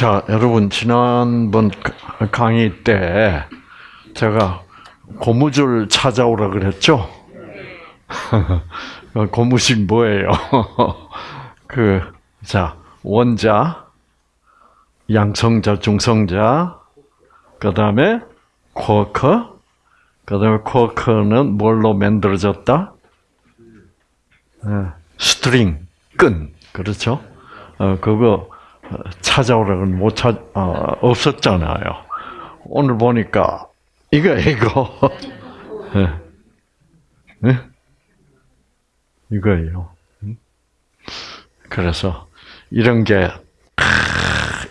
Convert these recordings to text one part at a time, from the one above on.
자, 여러분, 지난번 강의 때 제가 고무줄 찾아오라 그랬죠? 고무줄 뭐예요? 그, 자, 원자, 양성자, 중성자, 그 다음에 쿼커, 그 다음에 쿼커는 뭘로 만들어졌다? string, 끈, 그렇죠? 어, 그거 찾아오라고 못 찾, 어, 없었잖아요. 오늘 보니까 이거 이거 네. 네? 이거예요. 그래서 이런 게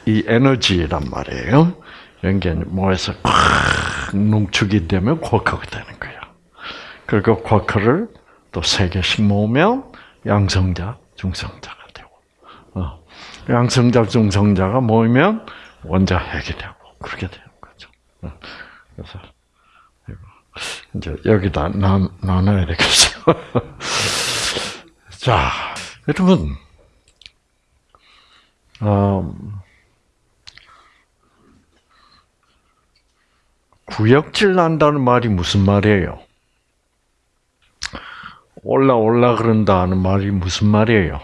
이 에너지란 말이에요. 이런 게 뭐에서 농축이 되면 쿼크가 되는 거예요. 그리고 쿼커를 또 세 개씩 모으면 양성자, 어. 양성자, 중성자가 모이면 원자 핵이 되고 그렇게 되는 거죠. 어. 그래서 이제 여기다 나, 나눠야 되겠어요. 자, 여러분, 음, 구역질 난다는 말이 무슨 말이에요? 올라 올라 그런다는 말이 무슨 말이에요?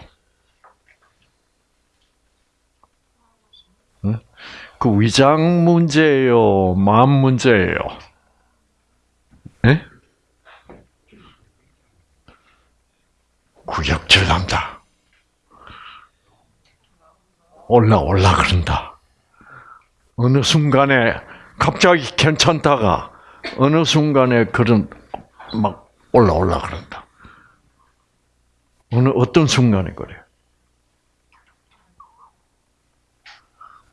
그 위장 문제예요, 마음 문제예요. 네? 구역질 난다. 올라 올라 그런다. 어느 순간에 갑자기 괜찮다가 어느 순간에 그런 막 올라 올라 그런다. 어느 어떤 순간에 그래요?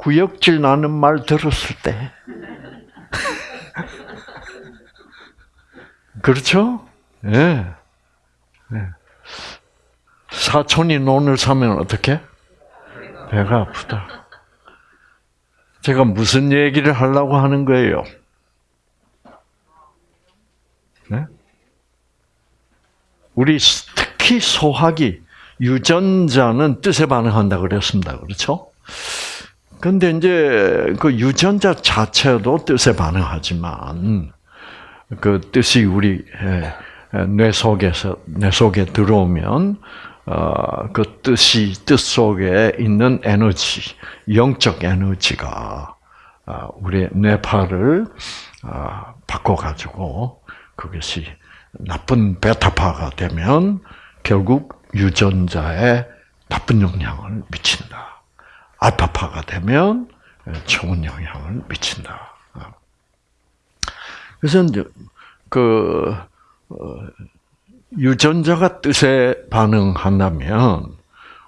구역질 나는 말 들었을 때. 그렇죠? 예. 네. 네. 사촌이 논을 사면 어떻게? 배가 아프다. 제가 무슨 얘기를 하려고 하는 거예요? 네? 우리 특히 소화기, 유전자는 뜻에 반응한다 그랬습니다. 그렇죠? 근데 이제 그 유전자 자체도 뜻에 반응하지만 그 뜻이 우리 뇌 속에서 뇌 속에 들어오면 어, 그 뜻이 뜻 속에 있는 에너지, 영적 에너지가 어, 우리 뇌파를 어, 바꿔 가지고 그것이 나쁜 베타파가 되면 결국 유전자에 나쁜 영향을 미친다. 알파파가 되면 좋은 영향을 미친다. 그래서 이제 그 유전자가 뜻에 반응한다면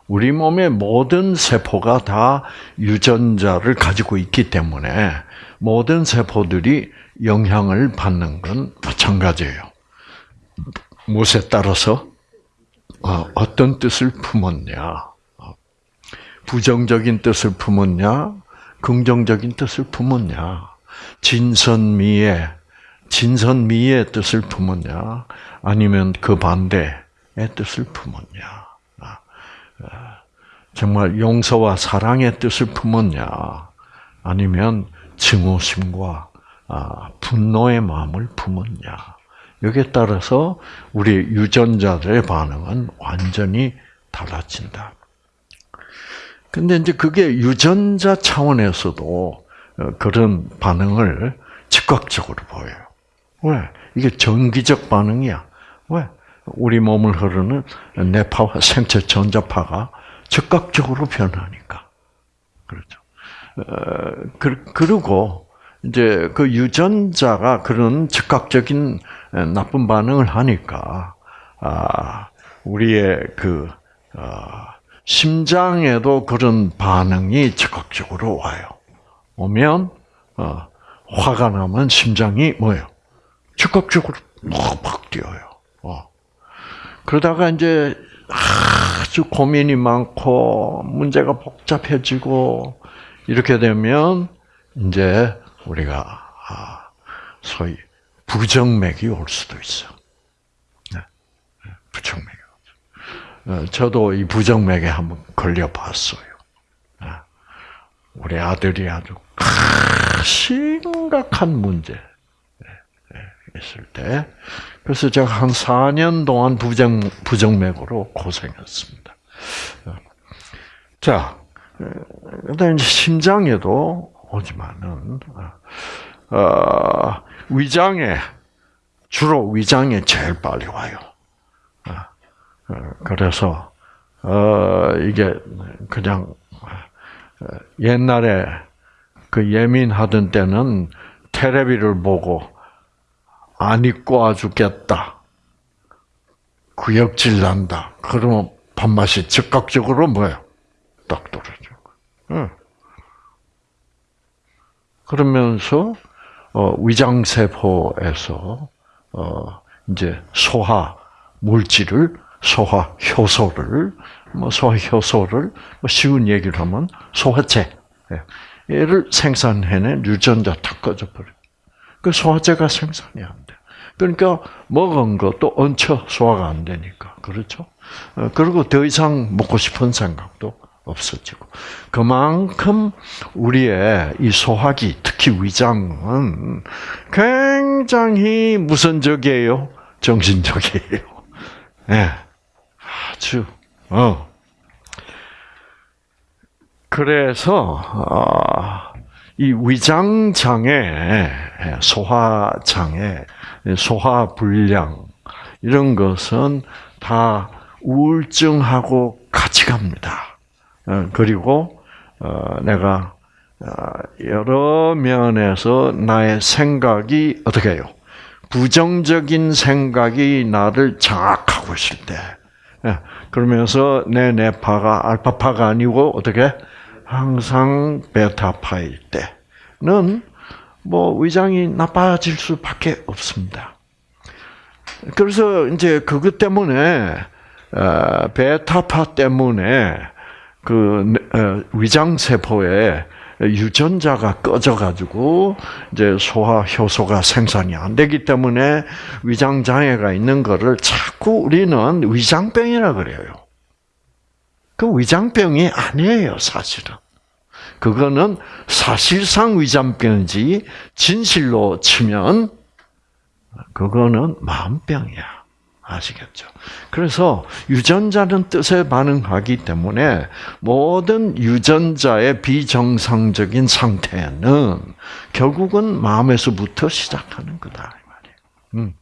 우리 몸의 모든 세포가 다 유전자를 가지고 있기 때문에 모든 세포들이 영향을 받는 건 마찬가지예요. 무엇에 따라서 어, 어떤 뜻을 품었냐, 부정적인 뜻을 품었냐, 긍정적인 뜻을 품었냐, 진선미의 진선미의 뜻을 품었냐, 아니면 그 반대의 뜻을 품었냐. 아, 아, 정말 용서와 사랑의 뜻을 품었냐, 아니면 증오심과 아, 분노의 마음을 품었냐. 여기에 따라서 우리 유전자들의 반응은 완전히 달라진다. 근데 이제 그게 유전자 차원에서도 어, 그런 반응을 즉각적으로 보여요. 왜? 이게 정기적 반응이야. 왜? 우리 몸을 흐르는 뇌파와 생체 전자파가 즉각적으로 변하니까. 그렇죠. 어, 그, 그리고 이제 그 유전자가 그런 즉각적인 나쁜 반응을 하니까 아, 우리의 그 어, 심장에도 그런 반응이 즉각적으로 와요. 오면 어, 화가 나면 심장이 뭐예요? 즉각적으로 팍팍 뛰어요. 어. 그러다가 이제 아주 고민이 많고 문제가 복잡해지고 이렇게 되면 이제 우리가 아, 소위 부정맥이 올 수도 있어. 네. 네 부정맥이. 어, 저도 이 부정맥에 한번 걸려봤어요. 아, 우리 아들이 아주 심각한 문제 있을 때, 그래서 제가 한 4년 동안 부정 부정맥으로 고생했습니다. 자, 그다음 이제 심장에도 오지만은 어, 위장에 주로 위장에 제일 빨리 와요. 어, 그래서 어, 이게 그냥 옛날에 그 예민하던 때는 테레비를 보고 안 입고 와 죽겠다. 구역질 난다. 그러면 밥맛이 즉각적으로 뭐예요? 딱 떨어져. 응. 그러면서 어, 위장세포에서 어, 이제 소화 물질을 소화 효소를 뭐 소화 효소를 뭐 쉬운 얘기를 하면 소화제 얘를 생산해낸 유전자 다 꺼져 버려. 그 소화제가 생산이 안 돼. 그러니까 먹은 것도 얹혀 소화가 안 되니까 그렇죠. 어, 그리고 더 이상 먹고 싶은 생각도 없어지고 그만큼 우리의 이 소화기 특히 위장은 굉장히 무선적이에요, 정신적이에요. 예, 네. 아주 어. 그래서 어, 이 위장 장애, 소화 장애, 소화 불량 이런 것은 다 우울증하고 같이 갑니다. 어, 그리고 어, 내가 여러 면에서 나의 생각이 어떻게 해요? 부정적인 생각이 나를 장악하고 있을 때, 예, 그러면서 내 뇌파가 알파파가 아니고 어떻게 항상 베타파일 때는 뭐 위장이 나빠질 수밖에 없습니다. 그래서 이제 그것 때문에 어, 베타파 때문에 그 어, 위장 세포에 유전자가 꺼져가지고 이제 소화 효소가 생산이 안 되기 때문에 위장 장애가 있는 거를 자꾸 우리는 위장병이라 그래요. 그 위장병이 아니에요, 사실은. 그거는 사실상 위장병이지 진실로 치면 그거는 마음병이야. 아시겠죠? 그래서 유전자는 뜻에 반응하기 때문에 모든 유전자의 비정상적인 상태는 결국은 마음에서부터 시작하는 거다. 음.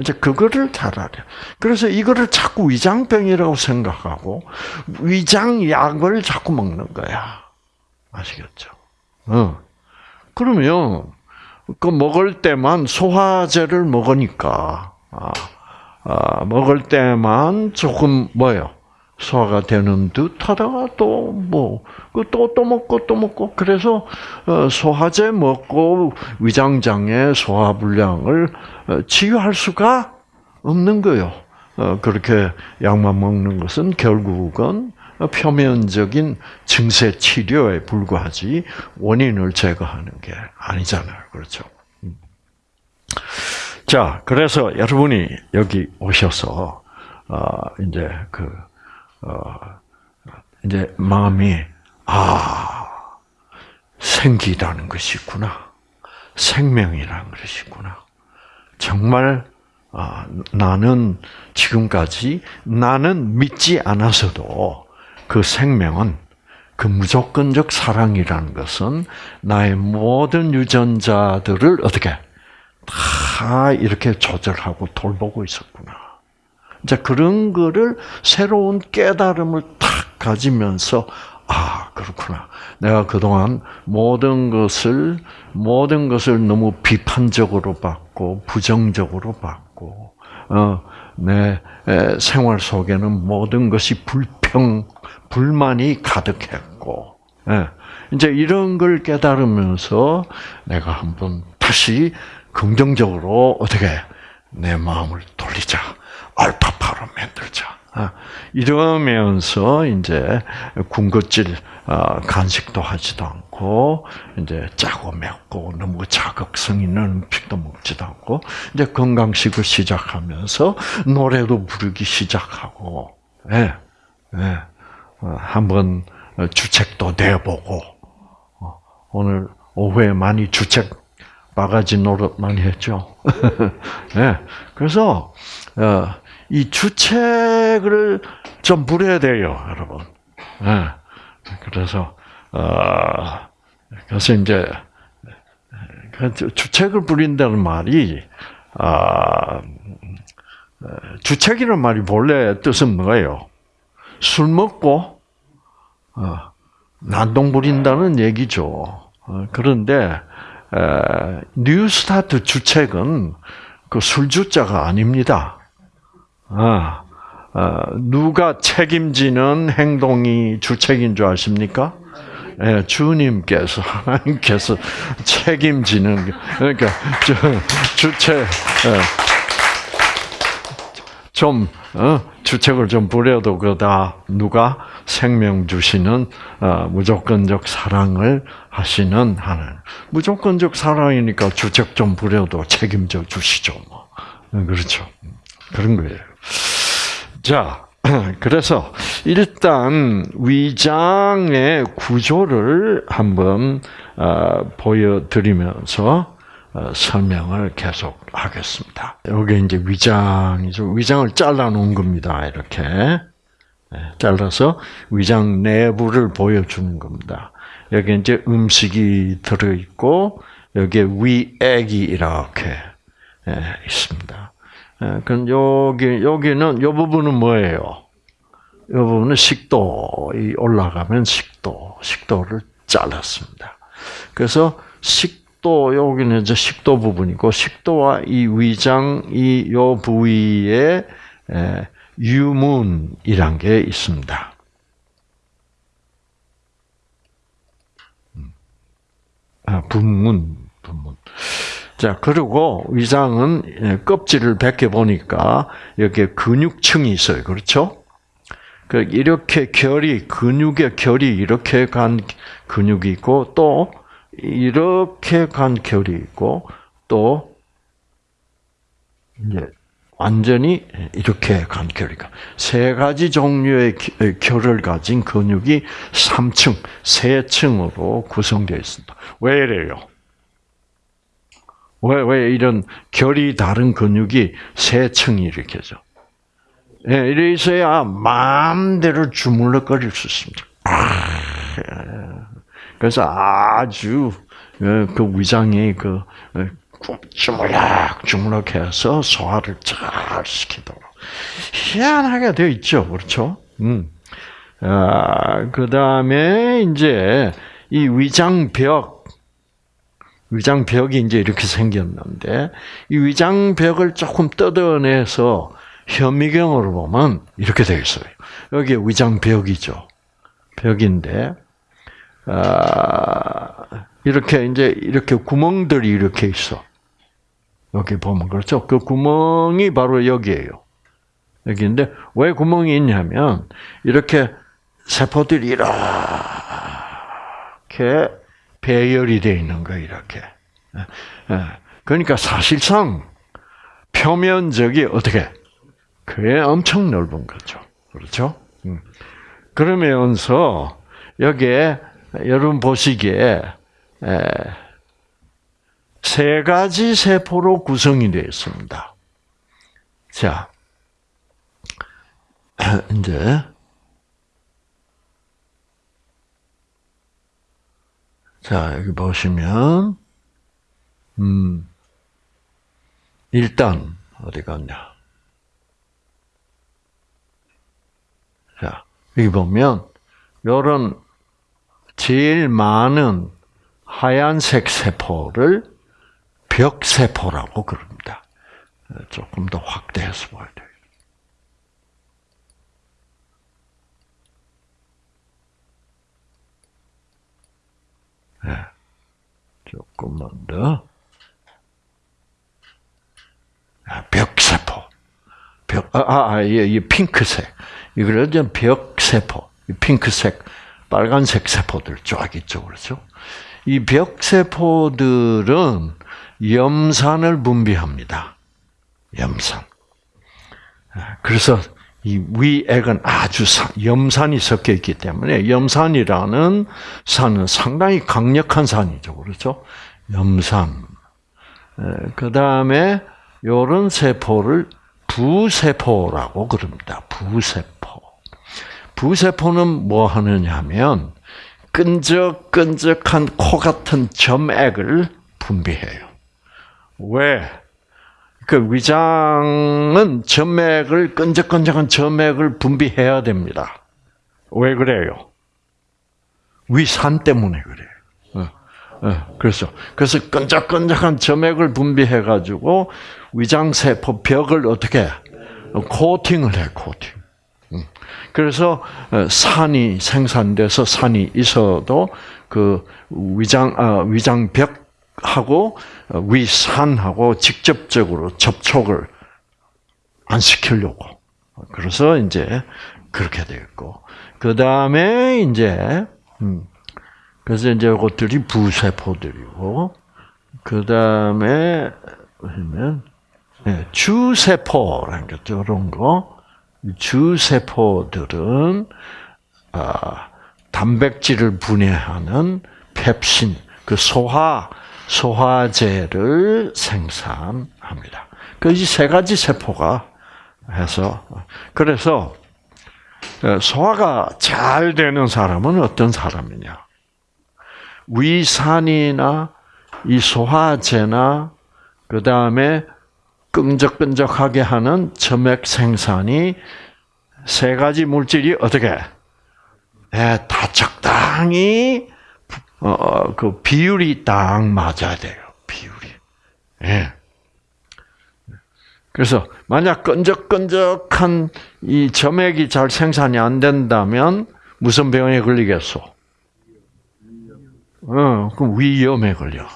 이제 그거를 잘 알아요. 그래서 이거를 자꾸 위장병이라고 생각하고 위장약을 자꾸 먹는 거야. 아시겠죠? 어. 그러면 그 먹을 때만 소화제를 먹으니까 아, 아, 먹을 때만 조금 뭐요? 소화가 되는 듯 하다가 또 뭐, 그 또, 또 먹고 또 먹고, 그래서, 어, 소화제 먹고 위장장애 소화 불량을 어, 치유할 수가 없는 거예요. 어, 그렇게 약만 먹는 것은 결국은 표면적인 증세 치료에 불과하지 원인을 제거하는 게 아니잖아요. 그렇죠? 음. 자, 그래서 여러분이 여기 오셔서 어, 이제 그 어, 이제 마음이 아 생기라는 것이 있구나, 생명이라는 것이 있구나. 정말 아, 나는 지금까지 나는 믿지 않아서도 그 생명은 그 무조건적 사랑이라는 것은 나의 모든 유전자들을 어떻게 다 이렇게 조절하고 돌보고 있었구나. 이제 그런 거를 새로운 깨달음을 탁 가지면서 아 그렇구나. 내가 그동안 모든 것을 모든 것을 너무 비판적으로 봤고 부정적으로 봤고 어, 내 생활 속에는 모든 것이 불평 불만이 가득했고 예, 이제 이런 걸 깨달으면서 내가 한번 다시 긍정적으로 어떻게 내 마음을 돌리자. 알파파로 만들자. 아, 이러면서 이제 군것질 아, 간식도 하지도 않고 이제 짜고 맵고 너무 자극성 있는 음식도 먹지도 않고 이제 건강식을 시작하면서 노래도 부르기 시작하고 예, 예. 어, 한번 주책도 내보고 오늘 오후에 많이 주책 바가지 노릇 많이 했죠. 네. 그래서 어, 이 주책을 좀 부려야 돼요, 여러분. 네. 그래서 어, 그래서 이제 그 주책을 부린다는 말이 아, 주책이라는 말이 본래 뜻은 뭐예요? 술 먹고 어, 난동 부린다는 얘기죠. 어, 그런데 뉴스타트 주책은 그 술주자가 아닙니다. 아, 어, 누가 책임지는 행동이 주책인 줄 아십니까? 예, 주님께서 하나님께서 책임지는 그러니까 주책 예, 좀 어, 주책을 좀 부려도 그다 누가 생명 주시는 어, 무조건적 사랑을 하시는 하는 무조건적 사랑이니까 주책 좀 부려도 책임져 주시죠. 뭐. 어, 그렇죠. 그런 거예요. 자, 그래서 일단 위장의 구조를 한번 어, 보여드리면서 어, 설명을 계속 하겠습니다. 여기 이제 위장이죠. 위장을 잘라 놓은 겁니다. 이렇게 네, 잘라서 위장 내부를 보여주는 겁니다. 여기 이제 음식이 들어 있고 여기에 위액이 이렇게 예, 있습니다. 예, 그럼 여기 여기는 이 부분은 뭐예요? 이 부분은 식도 이 올라가면 식도 식도를 잘랐습니다. 그래서 식 도 여기는 이제 식도 부분이고 식도와 이 위장 이 요 부위에 예, 유문이란 게 있습니다. 음. 아, 분문, 분문. 자, 그리고 위장은 예, 껍질을 벗겨 보니까 여기에 근육층이 있어요. 그렇죠? 그 이렇게 결이 근육의 결이 이렇게 간 근육이 있고 또 이렇게 간 결이 있고 또 이제 완전히 이렇게 간 결이가 세 가지 종류의 결을 가진 근육이 3층, 세 층으로 구성되어 있습니다. 왜 이래요? 왜, 왜 이런 결이 다른 근육이 세 층이 이렇게죠? 예, 이래 있어야 마음대로 주물럭거릴 수 있습니다. 그래서 아주 예, 그 위장이 그 예, 주물럭 주물럭해서 소화를 잘 시키도록 희한하게 되어 있죠, 그렇죠? 음. 아, 그 다음에 이제 이 위장벽 위장벽이 이제 이렇게 생겼는데 이 위장벽을 조금 뜯어내서 현미경으로 보면 이렇게 되어 있어요. 여기 위장벽이죠. 벽인데 아, 이렇게 이제 이렇게 구멍들이 이렇게 있어. 여기 보면 그렇죠. 그 구멍이 바로 여기에요. 여기인데 왜 구멍이 있냐면 이렇게 세포들이 이렇게 배열이 되어 있는 거예요. 이렇게. 예, 예. 그러니까 사실상 표면적이 어떻게 그게 엄청 넓은 거죠. 그렇죠? 음. 그러면서 여기에 여러분 보시기에 세 가지 세포로 구성이 되어 있습니다. 자, 이제 자 여기 보시면 음 일단 어디 갔냐? 자 여기 보면 이런 제일 많은 하얀색 세포를 벽세포라고 그럽니다. 조금 더 확대해서 봐야 돼요. 네. 조금만 더. 아, 벽세포. 벽, 아, 아, 아 이, 이 핑크색. 이제 벽세포. 핑크색, 빨간색 세포들 쫙 있죠. 그렇죠? 이 벽세포들은 염산을 분비합니다. 염산. 그래서 이 위액은 아주 산, 염산이 섞여 있기 때문에 염산이라는 산은 상당히 강력한 산이죠. 그렇죠? 염산. 그 다음에 요런 세포를 부세포라고 그럽니다. 부세포. 부세포는 뭐 하느냐 하면 끈적끈적한 코 같은 점액을 분비해요. 왜? 그 위장은 점액을 끈적끈적한 점액을 분비해야 됩니다. 왜 그래요? 위산 때문에 그래요. 어, 어, 그래서 그래서 끈적끈적한 점액을 분비해 가지고 위장 세포 벽을 어떻게 코팅을 해 코팅. 음. 그래서 어, 산이 생산돼서 산이 있어도 그 위장 위장 벽 하고 위산하고 직접적으로 접촉을 안 시키려고. 그래서 이제 그렇게 되었고, 그 다음에 이제, 음, 그래서 이제 이것들이 부세포들이고, 그 다음에, 보면, 네, 주세포라는 게 저런 거, 주세포들은, 아, 단백질을 분해하는 펩신, 그 소화, 소화제를 생산합니다. 그이세 가지 세포가 해서 그래서 소화가 잘 되는 사람은 어떤 사람이냐? 위산이나 이 소화제나 그 다음에 끈적끈적하게 하는 점액 생산이 세 가지 물질이 어떻게 네, 다 적당히 어, 어, 그 비율이 딱 맞아야 돼요. 비율이. 예. 그래서 만약 끈적끈적한 이 점액이 잘 생산이 안 된다면 무슨 병에 걸리겠소? 어, 그럼 위염에 걸려.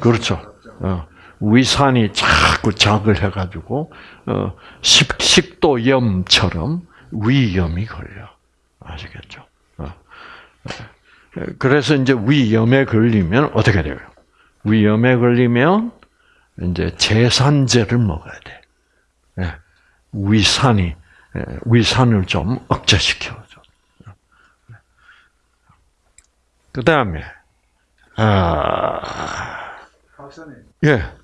그렇죠. 어, 위산이 자꾸 작을 해가지고 어, 식, 식도염처럼 위염이 걸려. 아시겠죠? 어. 그래서 이제 위염에 걸리면 어떻게 돼요? 위염에 걸리면 이제 제산제를 먹어야 돼. 예. 위산이 예, 위산을 좀 억제시켜줘. 그 다음에 아 박사님. 예.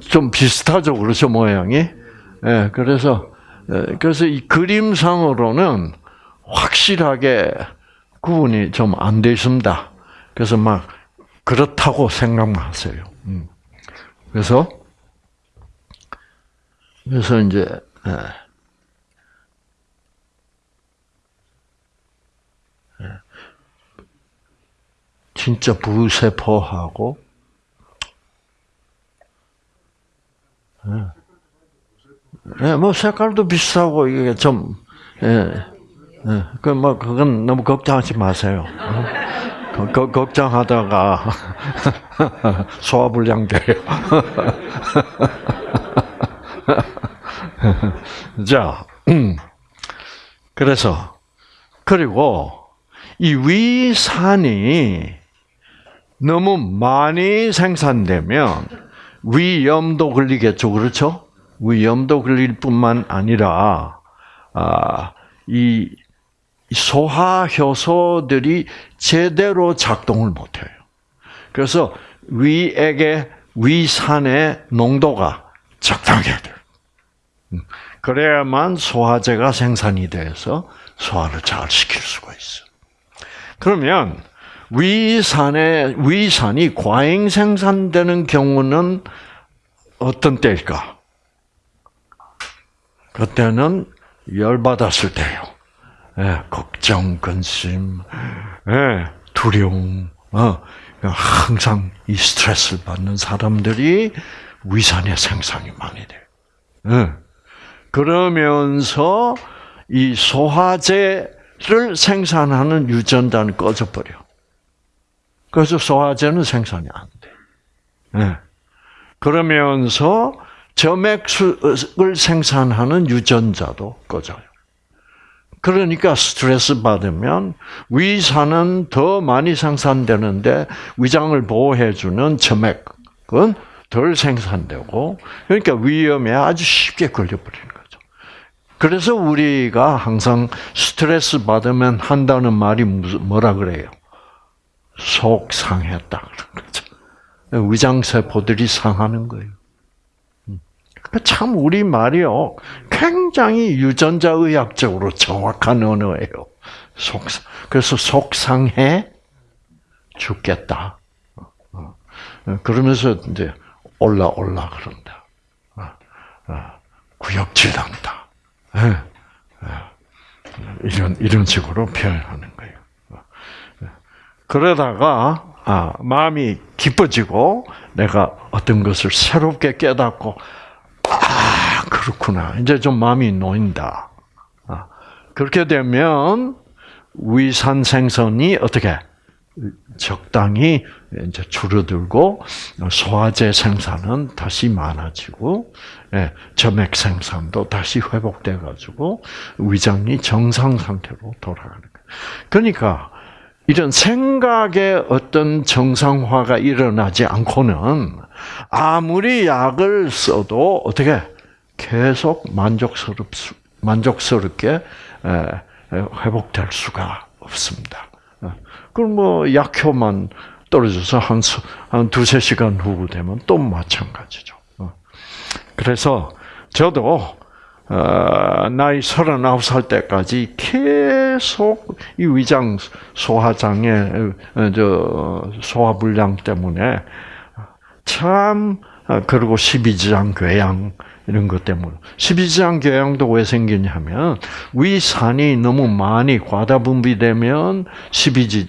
좀 비슷하죠, 그렇죠 모양이. 예, 그래서 그래서 이 그림상으로는 확실하게 구분이 좀 안 돼 있습니다. 그래서 막 그렇다고 생각만 하세요. 음. 그래서 그래서 이제 진짜 부세포하고 예, 뭐 색깔도 비슷하고 이게 좀 예, 예, 그뭐 그건 너무 걱정하지 마세요. 거, 거, 걱정하다가 소화불량 돼요. 자, 음. 그래서 그리고 이 위산이 너무 많이 생산되면 위염도 걸리겠죠, 그렇죠? 위염도 걸릴 뿐만 아니라 아, 이 소화 효소들이 제대로 작동을 못해요. 그래서 위액의 위산의 농도가 적당해야 돼요. 음, 그래야만 소화제가 생산이 돼서 소화를 잘 시킬 수가 있어. 그러면 위산의 위산이 과잉 생산되는 경우는 어떤 때일까? 그때는 열 받았을 때요. 예, 걱정, 근심, 예, 두려움, 어, 항상 이 스트레스를 받는 사람들이 위산의 생산이 많이 돼요. 예. 그러면서 이 소화제를 생산하는 유전자는 꺼져버려. 그래서 소화제는 생산이 안 돼. 예. 그러면서 점액을 생산하는 유전자도 꺼져요. 그러니까 스트레스 받으면 위산은 더 많이 생산되는데 위장을 보호해주는 점액은 덜 생산되고 그러니까 위험에 아주 쉽게 걸려버리는 거죠. 그래서 우리가 항상 스트레스 받으면 한다는 말이 뭐라 그래요? 속 상했다 그런 거죠. 위장 세포들이 상하는 거예요. 음. 참 우리 말이요 굉장히 유전자 의학적으로 정확한 언어예요. 속 그래서 속상해 죽겠다. 어, 어. 그러면서 이제 올라 올라 그런다. 어, 구역질 난다. 예, 이런 이런 식으로 표현하는 거예요. 그러다가 아, 마음이 기뻐지고 내가 어떤 것을 새롭게 깨닫고 아 그렇구나 이제 좀 마음이 놓인다. 아, 그렇게 되면 위산 생성이 어떻게 적당히 이제 줄어들고 소화제 생산은 다시 많아지고 예, 점액 생산도 다시 회복돼 가지고 위장이 정상 상태로 돌아가는 거예요. 그러니까 이런 생각의 어떤 정상화가 일어나지 않고는 아무리 약을 써도 어떻게 계속 만족스럽 만족스럽게 회복될 수가 없습니다. 그럼 뭐 약효만 떨어져서 한, 한 두세 시간 후 되면 또 마찬가지죠. 그래서 저도 어, 나이 39살 때까지 계속 이 위장 소화장애, 어, 저, 소화불량 때문에 참, 어, 그리고 십이지장 궤양, 이런 것 때문에. 십이지장 궤양도 왜 생기냐면, 위산이 너무 많이 과다 분비되면 십이지,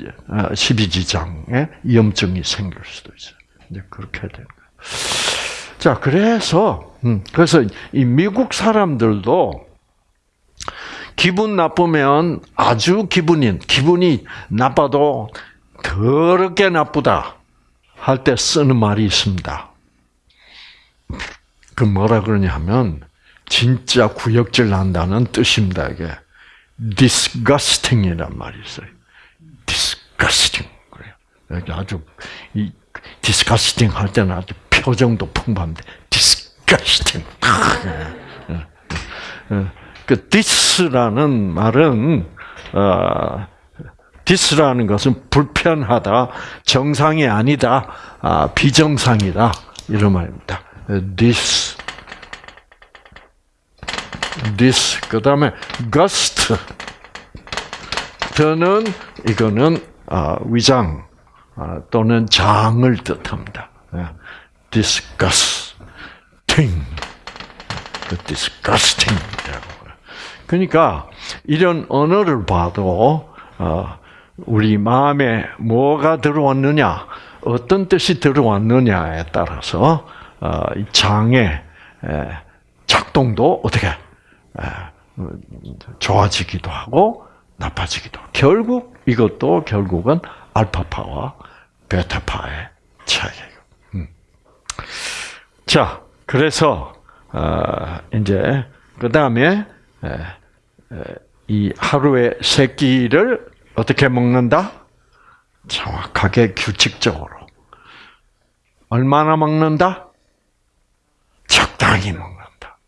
십이지장에 염증이 생길 수도 있어요. 이제 그렇게 되는 거예요. 자, 그래서, 음, 그래서 이 미국 사람들도 기분 나쁘면 아주 기분이, 기분이 나빠도 더럽게 나쁘다 할 때 쓰는 말이 있습니다. 그 뭐라 그러냐 하면, 진짜 구역질 난다는 뜻입니다, 이게. disgusting이란 말이 있어요. disgusting. 그래요. 아주, 이, disgusting 할 때는 아주 표정도 풍부한데 disgusting. 그 dis라는 말은 어, dis라는 것은 불편하다, 정상이 아니다, 아, 비정상이다 이런 말입니다. dis, dis 그 다음에 gust. 더는 이거는 아, 위장 아, 또는 장을 뜻합니다. Disgusting. disgusting. 그러니까 이런 언어를 봐도 어, 우리 마음에 뭐가 들어왔느냐, 어떤 뜻이 들어왔느냐에 따라서 어, 장의 작동도 어떻게 좋아지기도 하고 나빠지기도. 결국 이것도 결국은 알파파와 베타파의 차이예요. 자, 그래서 어, 이제 그 다음에 이 하루에 세 끼를 어떻게 먹는다? 정확하게 규칙적으로. 얼마나 먹는다? 적당히 먹는다.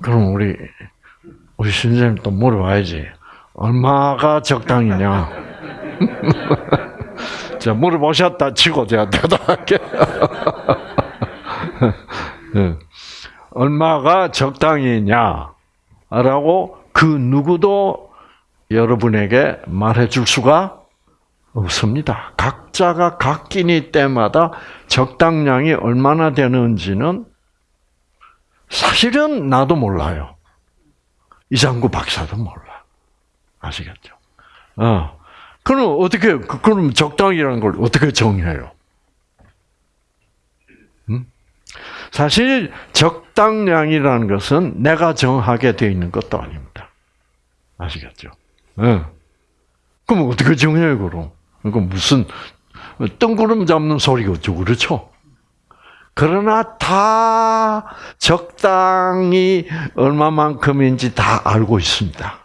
그럼 우리 우리 신생님 또 물어봐야지. 얼마가 적당히냐? 자, 물어보셨다 치고 제가 대답할게요. 네. 얼마가 적당히냐? 라고 그 누구도 여러분에게 말해 줄 수가 없습니다. 각자가 각 끼니 때마다 적당량이 얼마나 되는지는 사실은 나도 몰라요. 이장구 박사도 몰라. 아시겠죠? 어. 그럼 어떻게 그럼 적당이라는 걸 어떻게 정해요? 음? 사실 적당량이라는 것은 내가 정하게 되어 있는 것도 아닙니다. 아시겠죠? 네. 그럼 어떻게 정해요, 그럼? 그 무슨 뜬구름 잡는 소리겠죠, 그렇죠? 그러나 다 적당히 얼마만큼인지 다 알고 있습니다.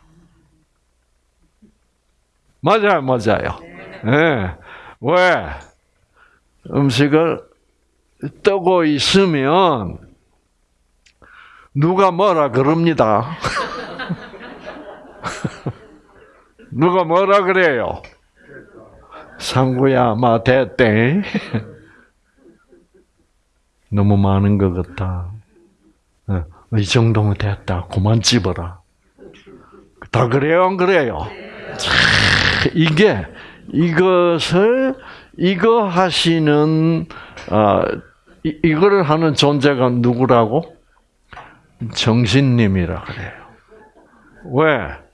맞아요, 맞아요. 네. 왜? 음식을 뜨고 있으면 누가 뭐라 그럽니다. 누가 뭐라 그래요? 상구야, 마 됐대. 너무 많은 것 같다. 어, 이 정도면 됐다. 그만 집어라. 다 그래요, 안 그래요? 참, 이게 이것을 이거 하시는 아 이, 이거를 하는 존재가 누구라고? 정신님이라 그래요. 왜?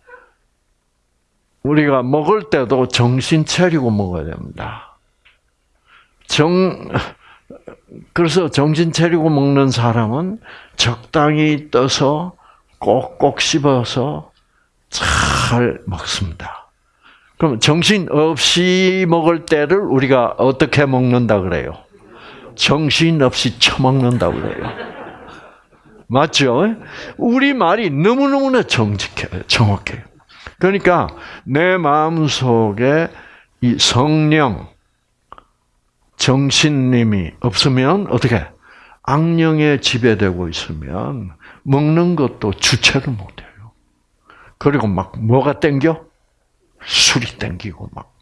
우리가 먹을 때도 정신 차리고 먹어야 됩니다. 정 그래서 정신 차리고 먹는 사람은 적당히 떠서 꼭꼭 씹어서 잘 먹습니다. 그럼 정신 없이 먹을 때를 우리가 어떻게 먹는다 그래요? 정신 없이 처먹는다 그래요. 맞죠? 우리 말이 너무너무나 정직해요. 정확해요. 그러니까 내 마음 속에 이 성령, 정신님이 없으면 어떻게? 악령에 지배되고 있으면 먹는 것도 주체를 못해요. 그리고 막 뭐가 땡겨? 술이 땡기고 막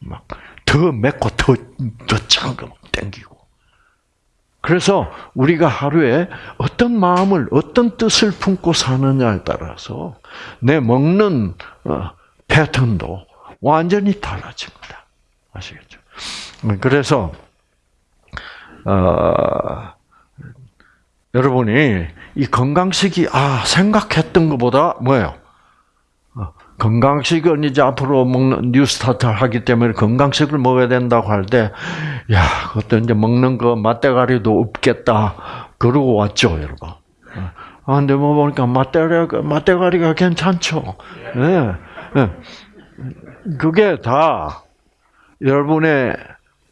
막 더 맵고 더더짠거 땡기고. 그래서 우리가 하루에 어떤 마음을 어떤 뜻을 품고 사느냐에 따라서 내 먹는 어, 패턴도 완전히 달라집니다. 아시겠죠? 그래서 어, 여러분이 이 건강식이 아 생각했던 것보다 뭐예요? 어, 건강식은 이제 앞으로 먹는 뉴스타트를 하기 때문에 건강식을 먹어야 된다고 할 때, 야, 그것도 이제 먹는 거 맛대가리도 없겠다. 그러고 왔죠, 여러분. 아, 근데 뭐 보니까 맛대가리가, 맛대가리가 괜찮죠. 네. 네. 그게 다 여러분의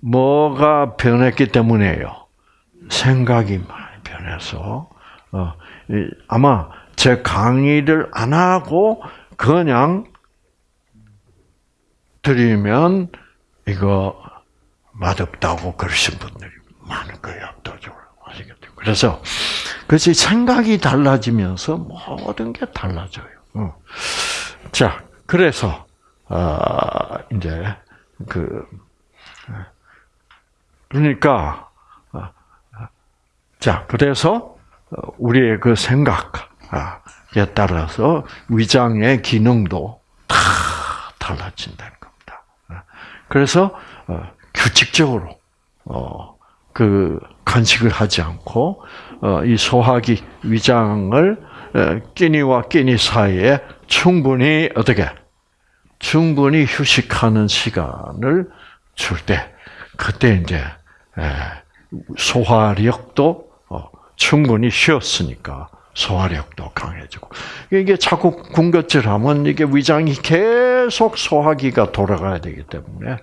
뭐가 변했기 때문이에요. 생각이 많이 변해서, 어, 아마 제 강의를 안 하고 그냥 드리면 이거 맛없다고 그러신 분들이 많을 거예요, 압도적으로. 아시겠죠? 그래서, 그것이 생각이 달라지면서 모든 게 달라져요. 어. 자, 그래서, 아, 이제, 그, 그러니까, 자, 그래서, 우리의 그 생각 에 따라서 위장의 기능도 다 달라진다는 겁니다. 그래서 규칙적으로 그 간식을 하지 않고 이 소화기 위장을 끼니와 끼니 사이에 충분히 어떻게 충분히 휴식하는 시간을 줄 때 그때 이제 소화력도 충분히 쉬었으니까 소화력도 강해지고 이게 자꾸 군것질하면 이게 위장이 계속 소화기가 돌아가야 되기 때문에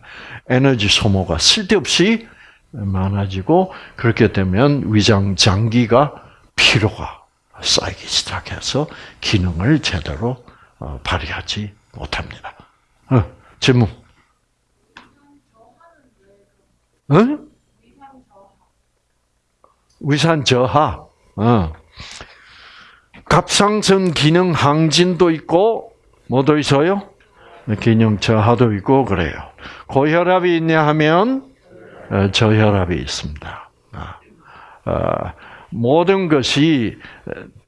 에너지 소모가 쓸데없이 많아지고 그렇게 되면 위장 장기가 피로가 쌓이기 시작해서 기능을 제대로 발휘하지 못합니다. 어, 질문. 응? 위산 저하. 어. 갑상선 기능 항진도 있고 뭐도 있어요? 기능 저하도 있고 그래요. 고혈압이 있냐 하면 저혈압이 있습니다. 어, 모든 것이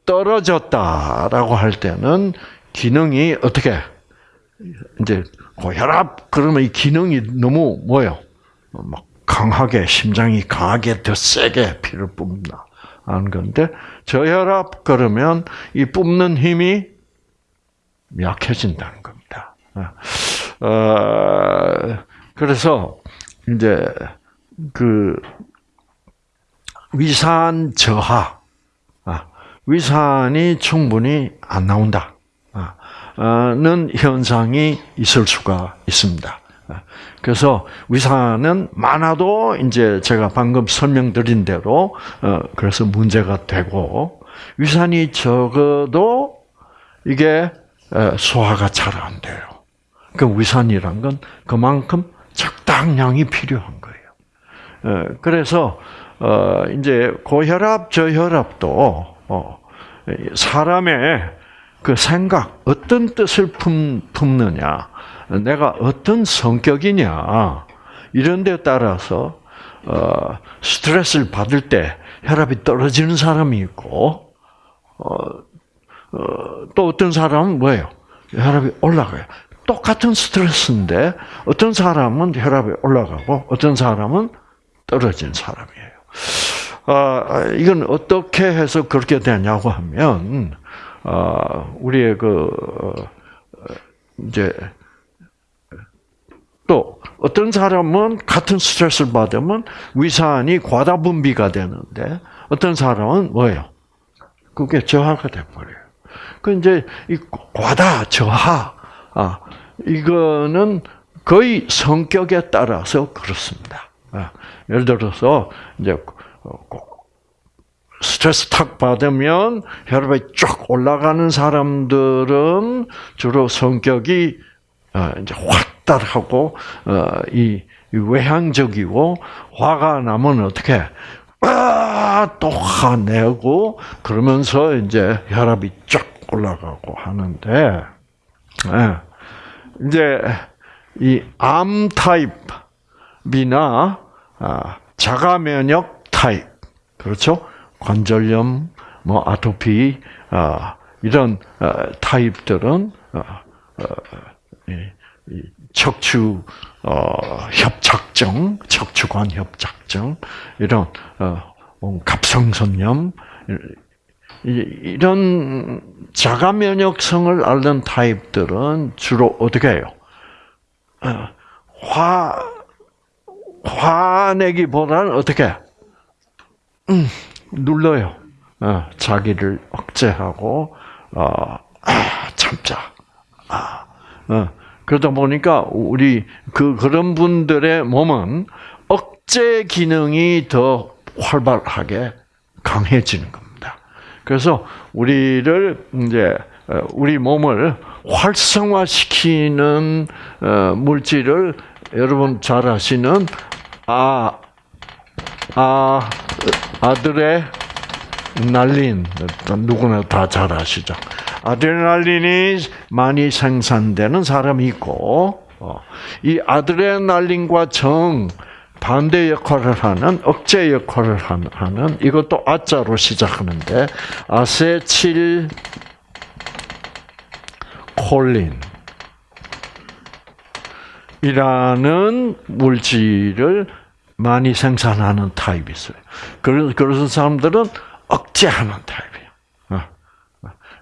떨어졌다라고 할 때는 기능이 어떻게 이제 고혈압 그러면 이 기능이 너무 뭐요? 막 강하게 심장이 강하게 더 세게 피를 뿜는 다 하는 건데 저혈압 그러면 이 뿜는 힘이 약해진다는 겁니다. 어, 그래서 이제 그 위산 저하, 위산이 충분히 안 나온다. 는 현상이 있을 수가 있습니다. 그래서 위산은 많아도 이제 제가 방금 설명드린 대로 그래서 문제가 되고 위산이 적어도 이게 소화가 잘 안 돼요. 그 위산이란 건 그만큼 적당량이 필요한 거예요. 어, 그래서 어, 이제 고혈압, 저혈압도 어, 사람의 그 생각, 어떤 뜻을 품, 품느냐, 내가 어떤 성격이냐 이런 데 따라서 어, 스트레스를 받을 때 혈압이 떨어지는 사람이 있고 어, 어, 또 어떤 사람은 뭐예요? 혈압이 올라가요. 똑같은 스트레스인데 어떤 사람은 혈압이 올라가고 어떤 사람은 떨어진 사람이에요. 아, 이건 어떻게 해서 그렇게 되냐고 하면 아, 우리의 그 어, 이제 또 어떤 사람은 같은 스트레스를 받으면 위산이 과다 분비가 되는데 어떤 사람은 뭐예요? 그게 저하가 돼버려요. 그 이제 이 과다 저하 아 이거는 거의 성격에 따라서 그렇습니다. 아, 예를 들어서 이제 꼭 스트레스 탁 받으면 혈압이 쫙 올라가는 사람들은 주로 성격이 어, 이제 활달하고 어, 이 외향적이고 화가 나면 어떻게 아또 화내고 그러면서 이제 혈압이 쫙 올라가고 하는데 예. 이제 이 암 타입이나 아, 자가 면역 타입 그렇죠? 관절염, 뭐 아토피 아, 이런 어, 타입들은 어, 척추 어, 협착증, 척추관 협착증 이런 어, 갑상선염 이- 이런 자가 면역성을 앓는 타입들은 주로 어떻게 해요? 어, 화 화내기보다는 어떻게? 음, 눌러요. 어, 자기를 억제하고 어, 아, 참자. 아, 어, 그러다 보니까 우리 그 그런 분들의 몸은 억제 기능이 더 활발하게 강해지는 겁니다. 그래서 우리를 이제 어, 우리 몸을 활성화시키는 어, 물질을 여러분 잘 아시는 아, 아, 아들의 날린 누구나 다 잘 아시죠. 아드레날린이 많이 생산되는 사람이 있고 어, 이 아드레날린과 정 반대 역할을 하는 억제 역할을 하는 이것도 아자로 시작하는데 아세틸 콜린 이라는 물질을 많이 생산하는 타입이 있어요. 그런 그런 사람들은 억제하는 어.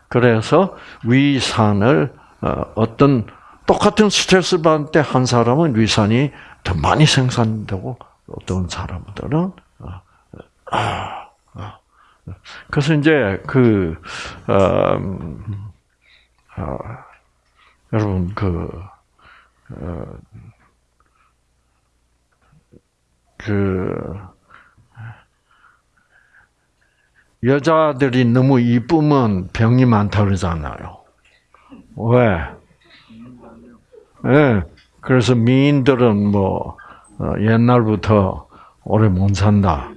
그래서 위산을 어, 어떤 똑같은 스트레스 받을 때 한 사람은 위산이 더 많이 생산되고 어떤 사람들은 아, 아. 그래서 이제 그 음, 아, 여러분 그 어, 그 여자들이 너무 이쁘면 병이 많다 그러잖아요. 왜? 예. 그래서 미인들은 뭐 어, 옛날부터 오래 못 산다.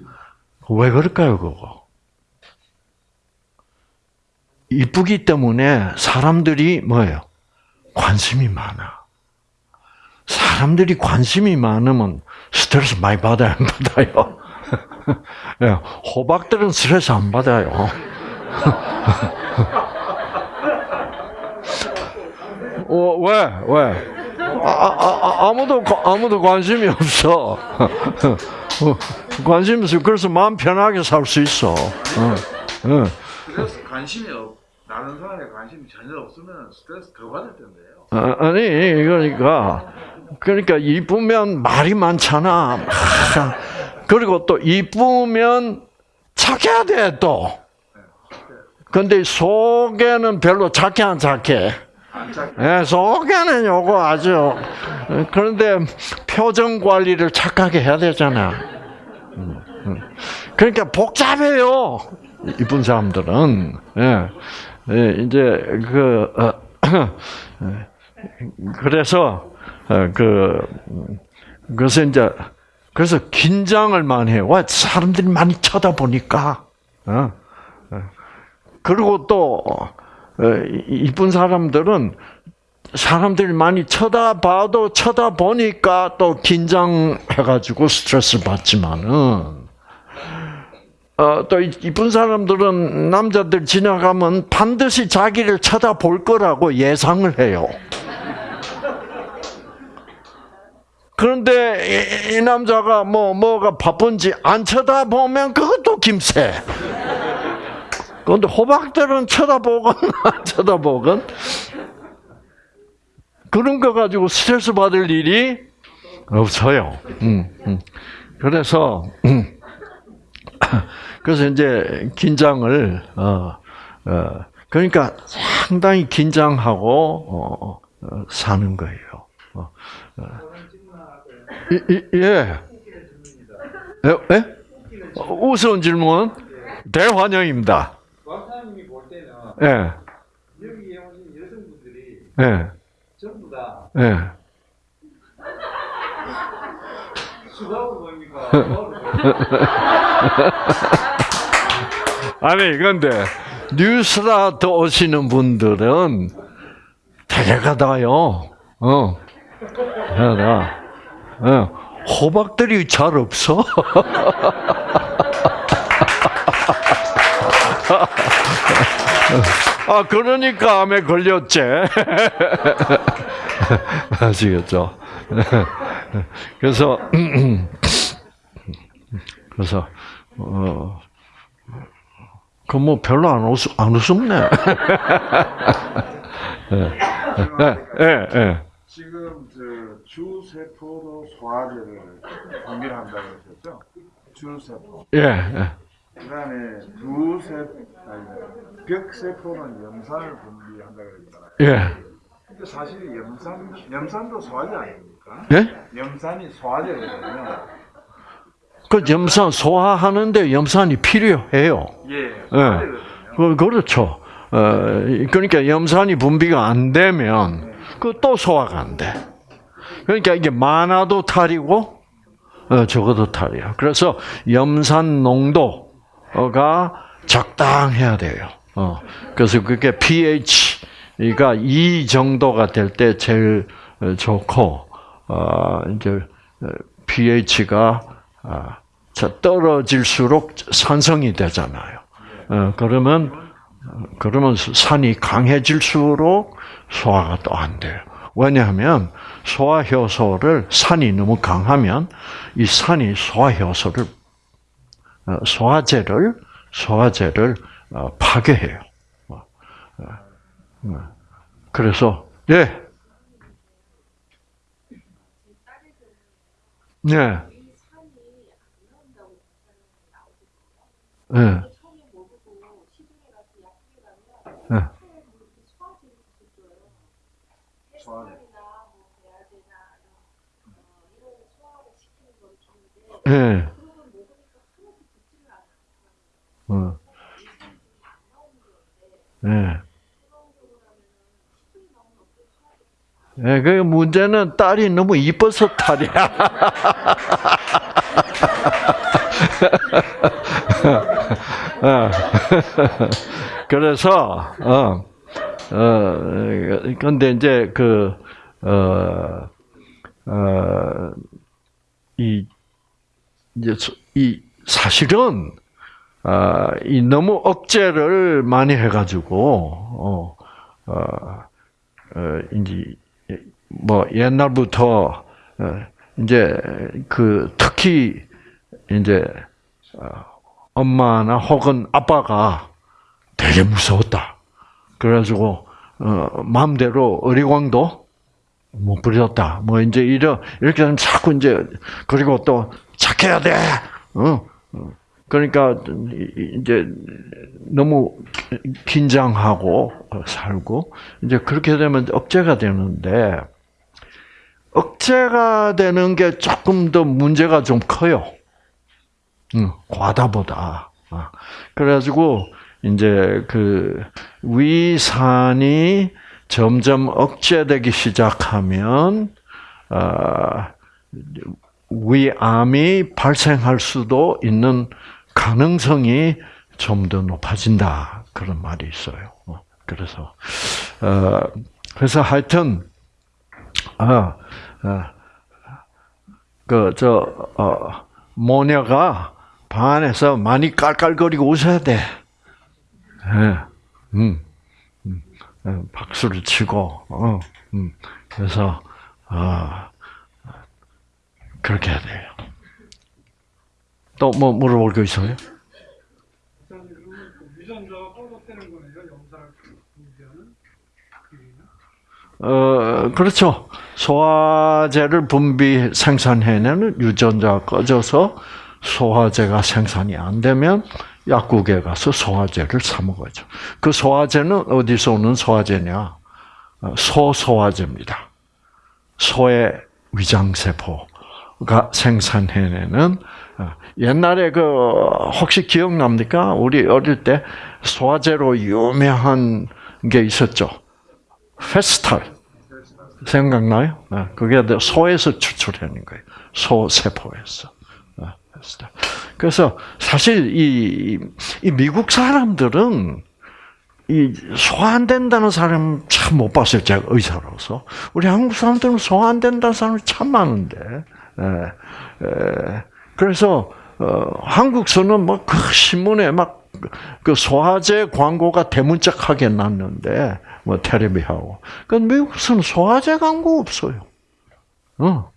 왜 그럴까요, 그거? 이쁘기 때문에 사람들이 뭐예요? 관심이 많아. 사람들이 관심이 많으면 스트레스 많이 받아요? 예, 호박들은 스트레스 안 받아요. 어, 왜? 왜? 아, 아, 아, 무도 아무도 관심이 없어. 관심 없어. 그래서 마음 편하게 살 수 있어. 어, 어. 그래서 관심이 없, 다른 사람에 관심이 전혀 없으면 스트레스 더 받을 텐데요. 아, 아니 그러니까 그러니까 이쁘면 말이 많잖아. 막. 그리고 또 이쁘면 착해야 돼 또. 근데 속에는 별로 착해 안 착해. 예, 속에는 요거 아주 그런데 표정 관리를 착하게 해야 되잖아. 그러니까 복잡해요. 이쁜 사람들은 예, 예, 이제 그 어, 그래서 어, 그 음, 그래서 이제 그래서 긴장을 많이 해요. 와, 사람들이 많이 쳐다보니까. 어? 어. 그리고 또, 어, 이쁜 사람들은 사람들이 많이 쳐다봐도 쳐다보니까 또 긴장해가지고 스트레스 받지만은, 어, 또 이- 이쁜 사람들은 남자들 지나가면 반드시 자기를 쳐다볼 거라고 예상을 해요. 그런데 이, 이 남자가 뭐 뭐가 바쁜지 안 쳐다보면 그것도 김새. 그런데 호박들은 쳐다보건 안 쳐다보건 그런 거 가지고 스트레스 받을 일이 없어요. 음, 음. 그래서 음. 그래서 이제 긴장을 어, 어, 그러니까 상당히 긴장하고 어, 어, 사는 거예요. 이, 예. 예? 예? 어, 우스운 질문 대환영입니다. 왕사님이 볼 때는 예, 여기에 오신 여성분들이 예, 전부 다 예. 수다로 보입니까? 아니 근데 뉴스라트 오시는 분들은 대개가 다요. 어, 대개다. 어, 호박들이 잘 없어. 아 그러니까 암에 걸렸지. 아시겠죠? 그래서 그래서 어. 그 뭐 별로 안 웃, 안 웃음네. 예, 예, 예. 주세포로 소화제를 분비를 한다고 했었죠. 주세포. 예, 예. 그 다음에 두세 아니 벽세포는 염산을 분비한다고 했잖아요. 예. 근데 사실 염산 염산도 소화제 아닙니까? 예? 염산이 소화제거든요. 그 염산 소화하는데 염산이 필요해요. 예, 소화제거든요. 그, 그렇죠. 어, 그러니까 염산이 분비가 안 되면 그 또 소화가 안 돼. 그러니까 이게 많아도 탈이고 어, 적어도 탈이야. 그래서 염산 농도가 적당해야 돼요. 어, 그래서 그게 pH가 2 정도가 될 때 제일 어, 좋고 어, 이제 pH가 아, 떨어질수록 산성이 되잖아요. 어, 그러면 그러면 산이 강해질수록 소화가 또 안 돼요. 왜냐하면 소화 효소를 산이 너무 강하면 이 산이 소화 효소를 어, 소화제를 소화제를 어, 파괴해요. 어, 어. 그래서 예. 네. 예. 예. 소화제. 예. 어. 예. 예, 그 문제는 딸이 너무 이뻐서 탈이야. 어. 그래서 어, 어, 근데 이제 그, 어, 어, 이, 이제, 소- 이, 사실은, 아, 이 너무 억제를 많이 해가지고, 어, 어, 어, 이제, 뭐, 옛날부터, 어, 이제, 그, 특히, 이제, 어, 엄마나 혹은 아빠가 되게 무서웠다. 그래가지고 어, 마음대로 어리광도 못 부렸다. 뭐 이제 이러 이렇게 하면 자꾸 이제 그리고 또 착해야 돼. 어. 어. 그러니까 이- 이제 너무 긴장하고 살고 이제 그렇게 되면 억제가 되는데 억제가 되는 게 조금 더 문제가 좀 커요. 응, 과다보다. 아, 그래가지고 이제 그 위산이 점점 억제되기 시작하면 아, 위암이 발생할 수도 있는 가능성이 좀 더 높아진다 그런 말이 있어요. 어, 그래서 어, 그래서 하여튼 아, 그저 어, 모녀가 방 안에서 많이 깔깔거리고 웃어야 돼. 예, 음, 박수를 치고, 어, 음, 그래서 아 그렇게 해야 돼요. 또 뭐 물어볼 거 있어요? 어, 그렇죠. 소화제를 분비 생산해내는 유전자가 꺼져서 소화제가 생산이 안 되면 약국에 가서 소화제를 사 먹어야죠. 그 소화제는 어디서 오는 소화제냐? 어, 소소화제입니다. 소의 위장세포가 생산해내는 어, 옛날에 그 혹시 기억납니까? 우리 어릴 때 소화제로 유명한 게 있었죠. 페스탈. 생각나요? 네, 그게 소에서 추출하는 거예요. 소 세포에서. 네, 페스탈. 그래서 사실 이, 이 미국 사람들은 이 소화 안 된다는 사람 참 못 봤어요. 제가 의사로서. 우리 한국 사람들은 소화 안 된다는 사람이 참 많은데. 예, 예. 그래서 어, 한국서는 뭐 그 신문에 막 그 소화제 광고가 대문짝하게 났는데 뭐 테레비하고. 그 미국에서는 소화제 광고 없어요. 어.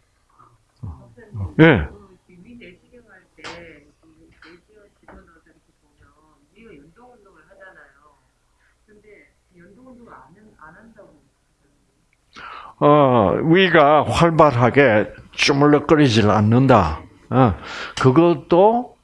예. 위 내시경 할때 내시경 집어넣어서 이렇게 보면 위가 연동 운동을 하잖아요. 근데 연동 운동을 안, 한- 안 한다고. 어, 위가 활발하게 주물럭거리질 않는다. 어, 그것도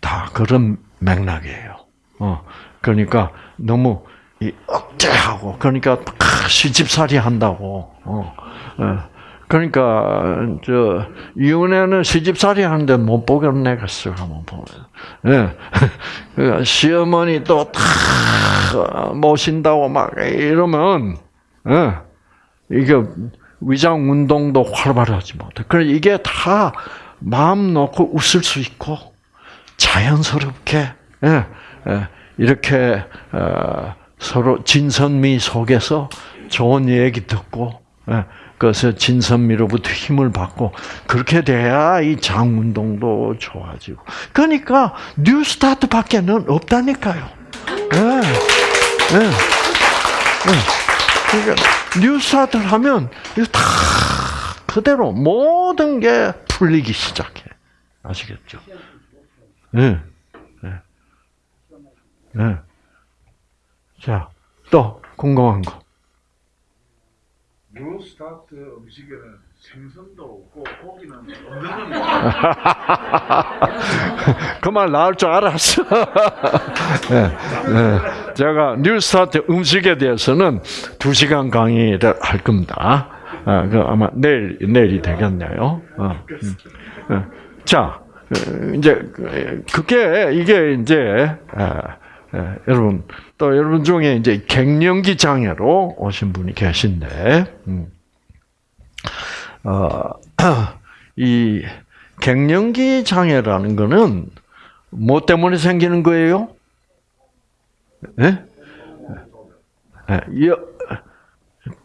다 그런 맥락이에요. 어, 그러니까 너무 이 억제하고 그러니까 크, 시집살이 한다고. 어, 어. 그러니까 저 이혼에는 시집살이 하는데 못 보겠네겠어 한번 보면. 예. 그 시어머니 또 다 모신다고 막 이러면 예. 이게 위장 운동도 활발하지 못해. 그래 이게 다 마음 놓고 웃을 수 있고 자연스럽게 예, 예, 이렇게 어, 서로 진선미 속에서 좋은 얘기 듣고 예, 그래서 진선미로부터 힘을 받고 그렇게 돼야 이 장 운동도 좋아지고. 그러니까 뉴스타트밖에는 없다니까요. 예, 예, 예. 그러니까 뉴스타트를 하면 이거 다 그대로 모든 게 풀리기 시작해. 아시겠죠? 예. 예. 예. 자, 또 궁금한 거. 뉴스타트 음식에는 생선도 없고 고기는 없는 겁니다. 그말 나올 줄 알았어. 예, 예. 제가 뉴스타트 음식에 대해서는 두 시간 강의를 할 겁니다. 아, 그 아마 내일 내일이 되겠네요. 어, 음. 예. 자, 어, 이제 그- 그게 이게 이제 아, 예, 여러분 또 여러분 중에 이제 갱년기 장애로 오신 분이 계신데, 음. 어, 이 갱년기 장애라는 거는 뭐 때문에 생기는 거예요? 예? 예, 여-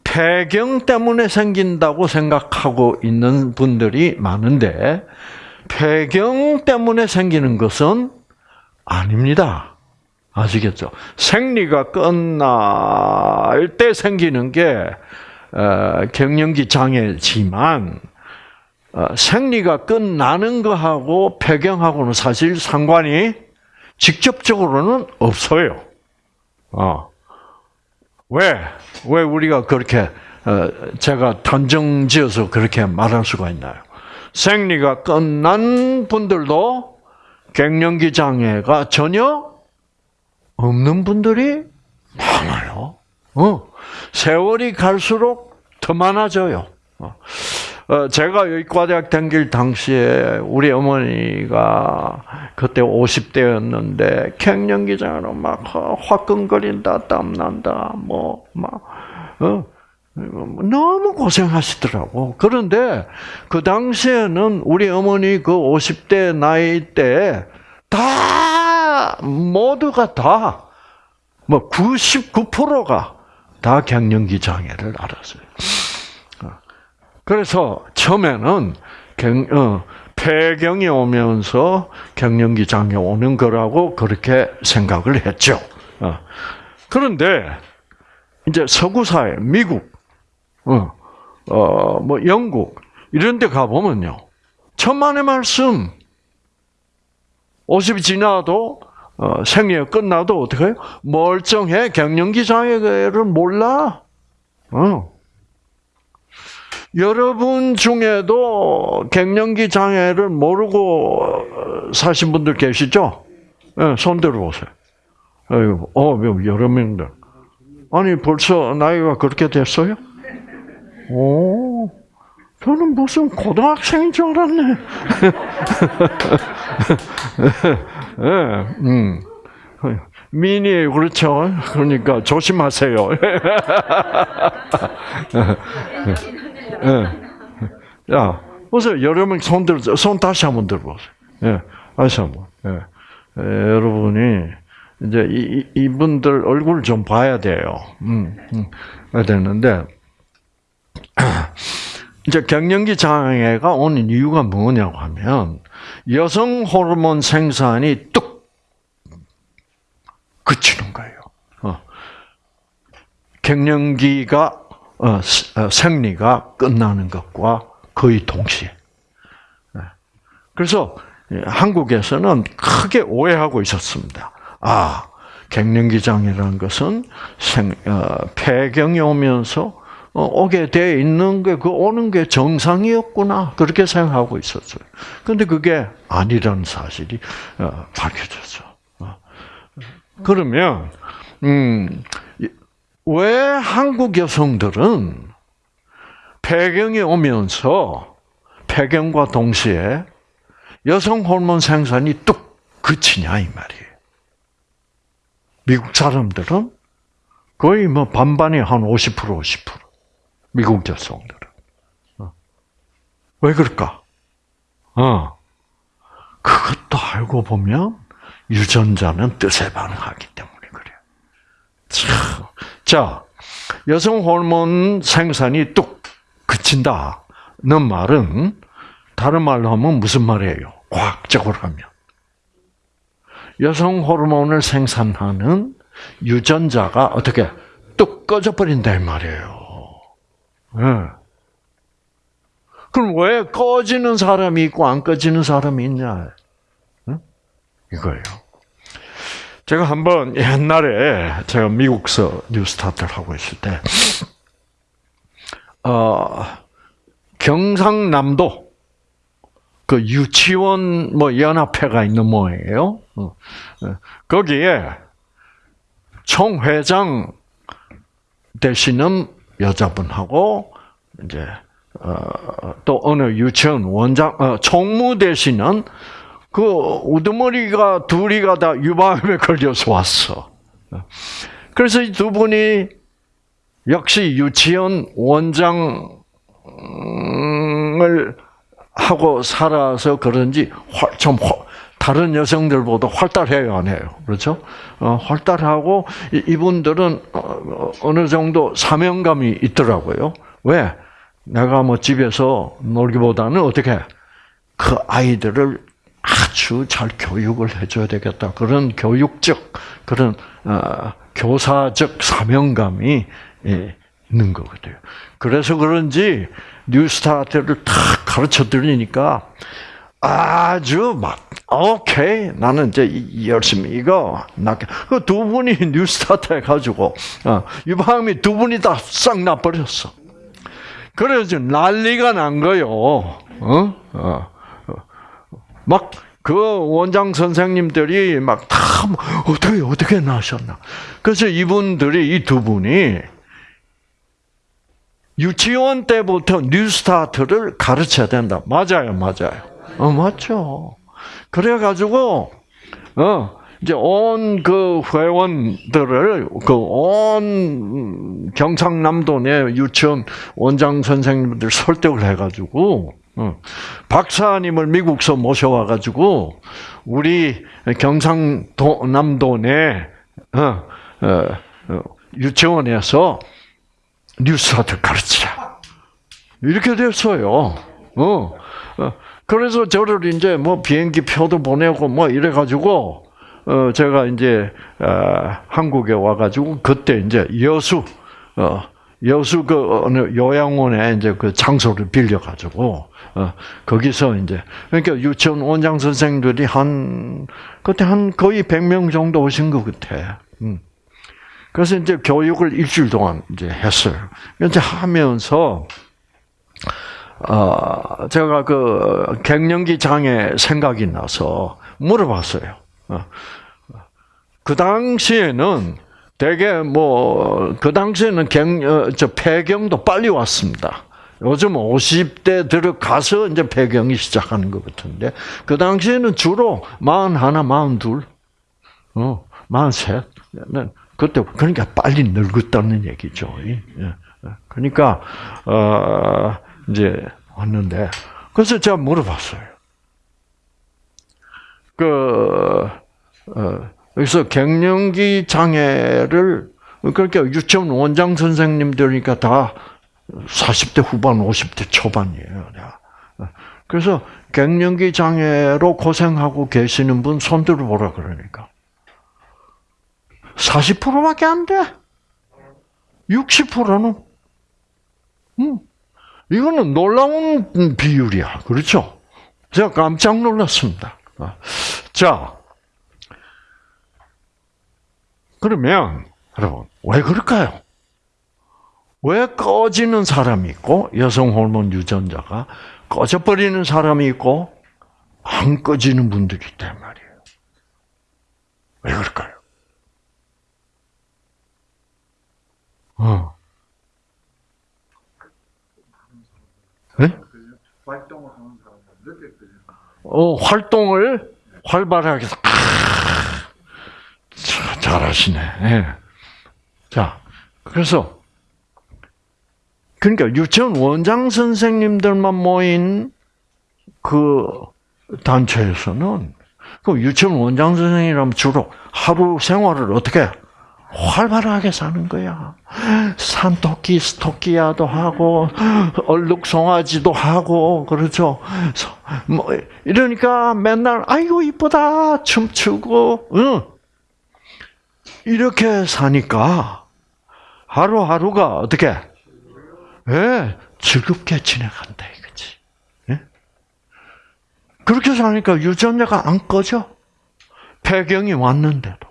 폐경 때문에 생긴다고 생각하고 있는 분들이 많은데 폐경 때문에 생기는 것은 아닙니다. 아시겠죠? 생리가 끝날 때 생기는 게 어, 갱년기 장애지만 어, 생리가 끝나는 거하고 폐경하고는 사실 상관이 직접적으로는 없어요. 어. 왜? 왜 우리가 그렇게 어, 제가 단정 지어서 그렇게 말할 수가 있나요? 생리가 끝난 분들도 갱년기 장애가 전혀 없는 분들이 많아요. 어. 세월이 갈수록 더 많아져요. 어. 어, 제가 의과대학 다닐 당시에 우리 어머니가 그때 50대였는데 갱년기장으로 막 어, 화끈거린다, 땀난다, 뭐, 막, 어, 너무 고생하시더라고. 그런데 그 당시에는 우리 어머니 그 50대 나이 때 다 모두가 다 뭐 99%가 다 갱년기 장애를 알았어요. 어. 그래서 처음에는 갱, 어, 폐경이 오면서 갱년기 장애 오는 거라고 그렇게 생각을 했죠. 어. 그런데 이제 서구 사회, 미국, 어, 어, 뭐 영국 이런 데 가보면요. 천만의 말씀. 50이 지나도 어, 생리가 끝나도 어떻게 해요? 멀쩡해. 갱년기 장애를 몰라. 어. 여러분 중에도 갱년기 장애를 모르고 어, 사신 분들 계시죠? 네, 손 들어보세요. 어, 여러 명들. 아니, 벌써 나이가 그렇게 됐어요? 오, 저는 무슨 고등학생인 줄 알았네. 예, 음. 미니 그렇죠. 그러니까 조심하세요. 예. 야, 보세요. 여러분 손 들, 손 다시 한번 들어보세요. 예, 다시 한 번. 예. 예, 여러분이 이제 이, 이- 이분들 얼굴 좀 봐야 돼요. 음, 음, 봐야 되는데 이제 갱년기 장애가 오는 이유가 뭐냐고 하면 여성 호르몬 생산이 뚝 그치는 거예요. 어. 어, 생리가 끝나는 것과 거의 동시에. 네. 그래서 예, 한국에서는 크게 오해하고 있었습니다. 아, 갱년기 장애라는 것은 생, 어, 폐경이 오면서 어, 오게 돼 있는 게, 그 오는 게 정상이었구나. 그렇게 생각하고 있었어요. 근데 그게 아니라는 사실이 어, 밝혀졌어. 어. 그러면, 음, 이- 왜 한국 여성들은 폐경이 오면서 폐경과 동시에 여성 호르몬 생산이 뚝 그치냐, 이 말이에요. 미국 사람들은 거의 뭐 반반이 한 50%, 50%. 미국 여성들은. 어. 왜 그럴까? 어. 그것도 알고 보면 유전자는 뜻에 반응하기 때문에 그래요. 참. 자, 여성 호르몬 생산이 뚝 그친다는 말은 다른 말로 하면 무슨 말이에요? 과학적으로 하면. 여성 호르몬을 생산하는 유전자가 어떻게 뚝 꺼져 버린다 이 말이에요. 예. 그럼 왜 꺼지는 사람이 있고 안 꺼지는 사람이 있냐? 응? 이거예요. 제가 한번 옛날에 제가 미국서 뉴스타트를 하고 있을 때, 어, 경상남도 그 유치원 뭐 연합회가 있는 모양이에요. 어, 어, 거기에 총회장 되시는 여자분하고 이제 어, 또 어느 유치원 원장 어, 총무 되시는 그 우두머리가 둘이가 다 유방암에 걸려서 왔어. 그래서 이 두 분이 역시 유치원 원장을 하고 살아서 그런지 활- 좀 활- 다른 여성들보다 활달해요, 안 해요? 그렇죠? 어, 활달하고 이- 이분들은 어, 어느 정도 사명감이 있더라고요. 왜? 내가 뭐 집에서 놀기보다는 어떻게 그 아이들을 아주 잘 교육을 해줘야 되겠다. 그런 교육적, 그런 어, 교사적 사명감이 예, 있는 거거든요. 그래서 그런지 뉴스타트를 탁 가르쳐 드리니까 아주 막 오케이 나는 이제 이- 열심히 이거 나그두 분이 뉴스타트 해가지고 어, 유방암이 두 분이 다 싹 나버렸어. 그래서 난리가 난 거요. 어? 어. 막 그 원장 선생님들이 막 다 어떻게 어떻게 나셨나. 그래서 이분들이 이 두 분이 유치원 때부터 뉴스타트를 가르쳐야 된다. 맞아요, 맞아요. 어, 맞죠. 그래가지고, 어, 이제 온 그 회원들을 그 온 경상남도 내 유치원 원장 선생님들 설득을 해가지고 어, 박사님을 미국서 모셔와 가지고 우리 경상남도 내 어, 어, 어, 유치원에서 뉴스타트 가르치자 이렇게 됐어요. 어, 어, 그래서 저를 이제 뭐 비행기 표도 보내고 뭐 이래 가지고 어 제가 이제 어, 한국에 와 가지고 그때 이제 여수 어 여수 그 어느 요양원에 이제 그 장소를 빌려 가지고 어 거기서 이제 그러니까 유치원 원장 선생들이 한 그때 한 거의 100명 정도 오신 것 같아. 음. 그래서 이제 교육을 일주일 동안 이제 했어요. 이제 하면서 어, 제가 그 갱년기 장애 생각이 나서 물어봤어요. 어. 그 당시에는 되게 뭐, 그 당시에는 갱, 어, 저 폐경도 빨리 왔습니다. 요즘 50대 들어가서 이제 폐경이 시작하는 것 같은데, 그 당시에는 주로 41, 42, 어, 43. 그때, 그러니까 빨리 늙었다는 얘기죠. 예. 그러니까, 어, 이제 왔는데, 그래서 제가 물어봤어요. 그, 어, 그래서 갱년기 장애를, 그러니까 유치원 원장 선생님들이니까 다 40대 후반, 50대 초반이에요. 그래서 갱년기 장애로 고생하고 계시는 분 손들어 보라 그러니까. 40%밖에 안 돼. 60%는. 음. 이거는 놀라운 비율이야. 그렇죠? 제가 깜짝 놀랐습니다. 자, 그러면 여러분 왜 그럴까요? 왜 꺼지는 사람이 있고 여성 호르몬 유전자가 꺼져버리는 사람이 있고 안 꺼지는 분들이 있단 말이에요. 왜 그럴까요? 어. 네? 활동을 하는 사람은 느꼈거든요. 어, 활동을 활발하게 해서, 자, 잘하시네. 예. 자, 그래서, 그러니까 유치원 원장 선생님들만 모인 그 단체에서는, 그 유치원 원장 선생님이라면 주로 하루 생활을 어떻게 해? 활발하게 사는 거야. 산토끼, 스토끼야도 하고, 얼룩송아지도 하고, 그렇죠. 뭐, 이러니까 맨날, 아이고, 이쁘다, 춤추고, 응. 이렇게 사니까, 하루하루가 어떻게, 예, 즐겁게 지나간다, 이거지. 예? 그렇게 사니까 유전자가 안 꺼져. 폐경이 왔는데도.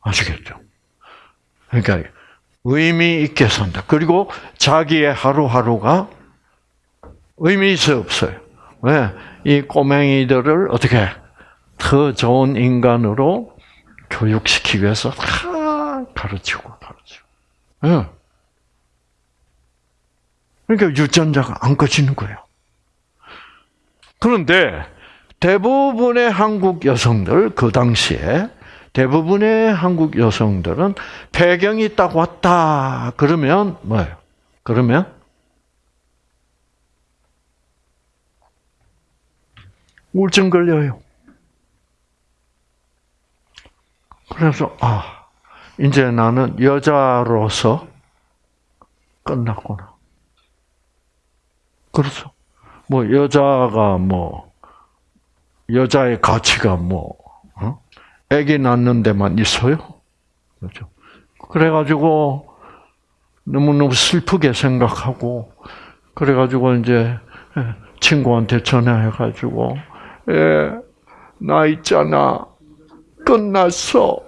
아시겠죠? 그러니까 의미 있게 산다. 그리고 자기의 하루하루가 의미 있어 없어요. 왜? 이 꼬맹이들을 어떻게 더 좋은 인간으로 교육시키기 위해서 다 가르치고 가르치고. 예. 그러니까 유전자가 안 꺼지는 거예요. 그런데 대부분의 한국 여성들 그 당시에 대부분의 한국 여성들은 폐경이 딱 왔다 그러면 뭐예요? 그러면 우울증 걸려요. 그래서 아 이제 나는 여자로서 끝났구나. 그렇죠. 뭐 여자가 뭐 여자의 가치가 뭐 어? 아기 낳는 데만 있어요. 그렇죠. 그래가지고 너무너무 슬프게 생각하고 그래가지고 이제 친구한테 전화해가지고 예, 나 있잖아 끝났어.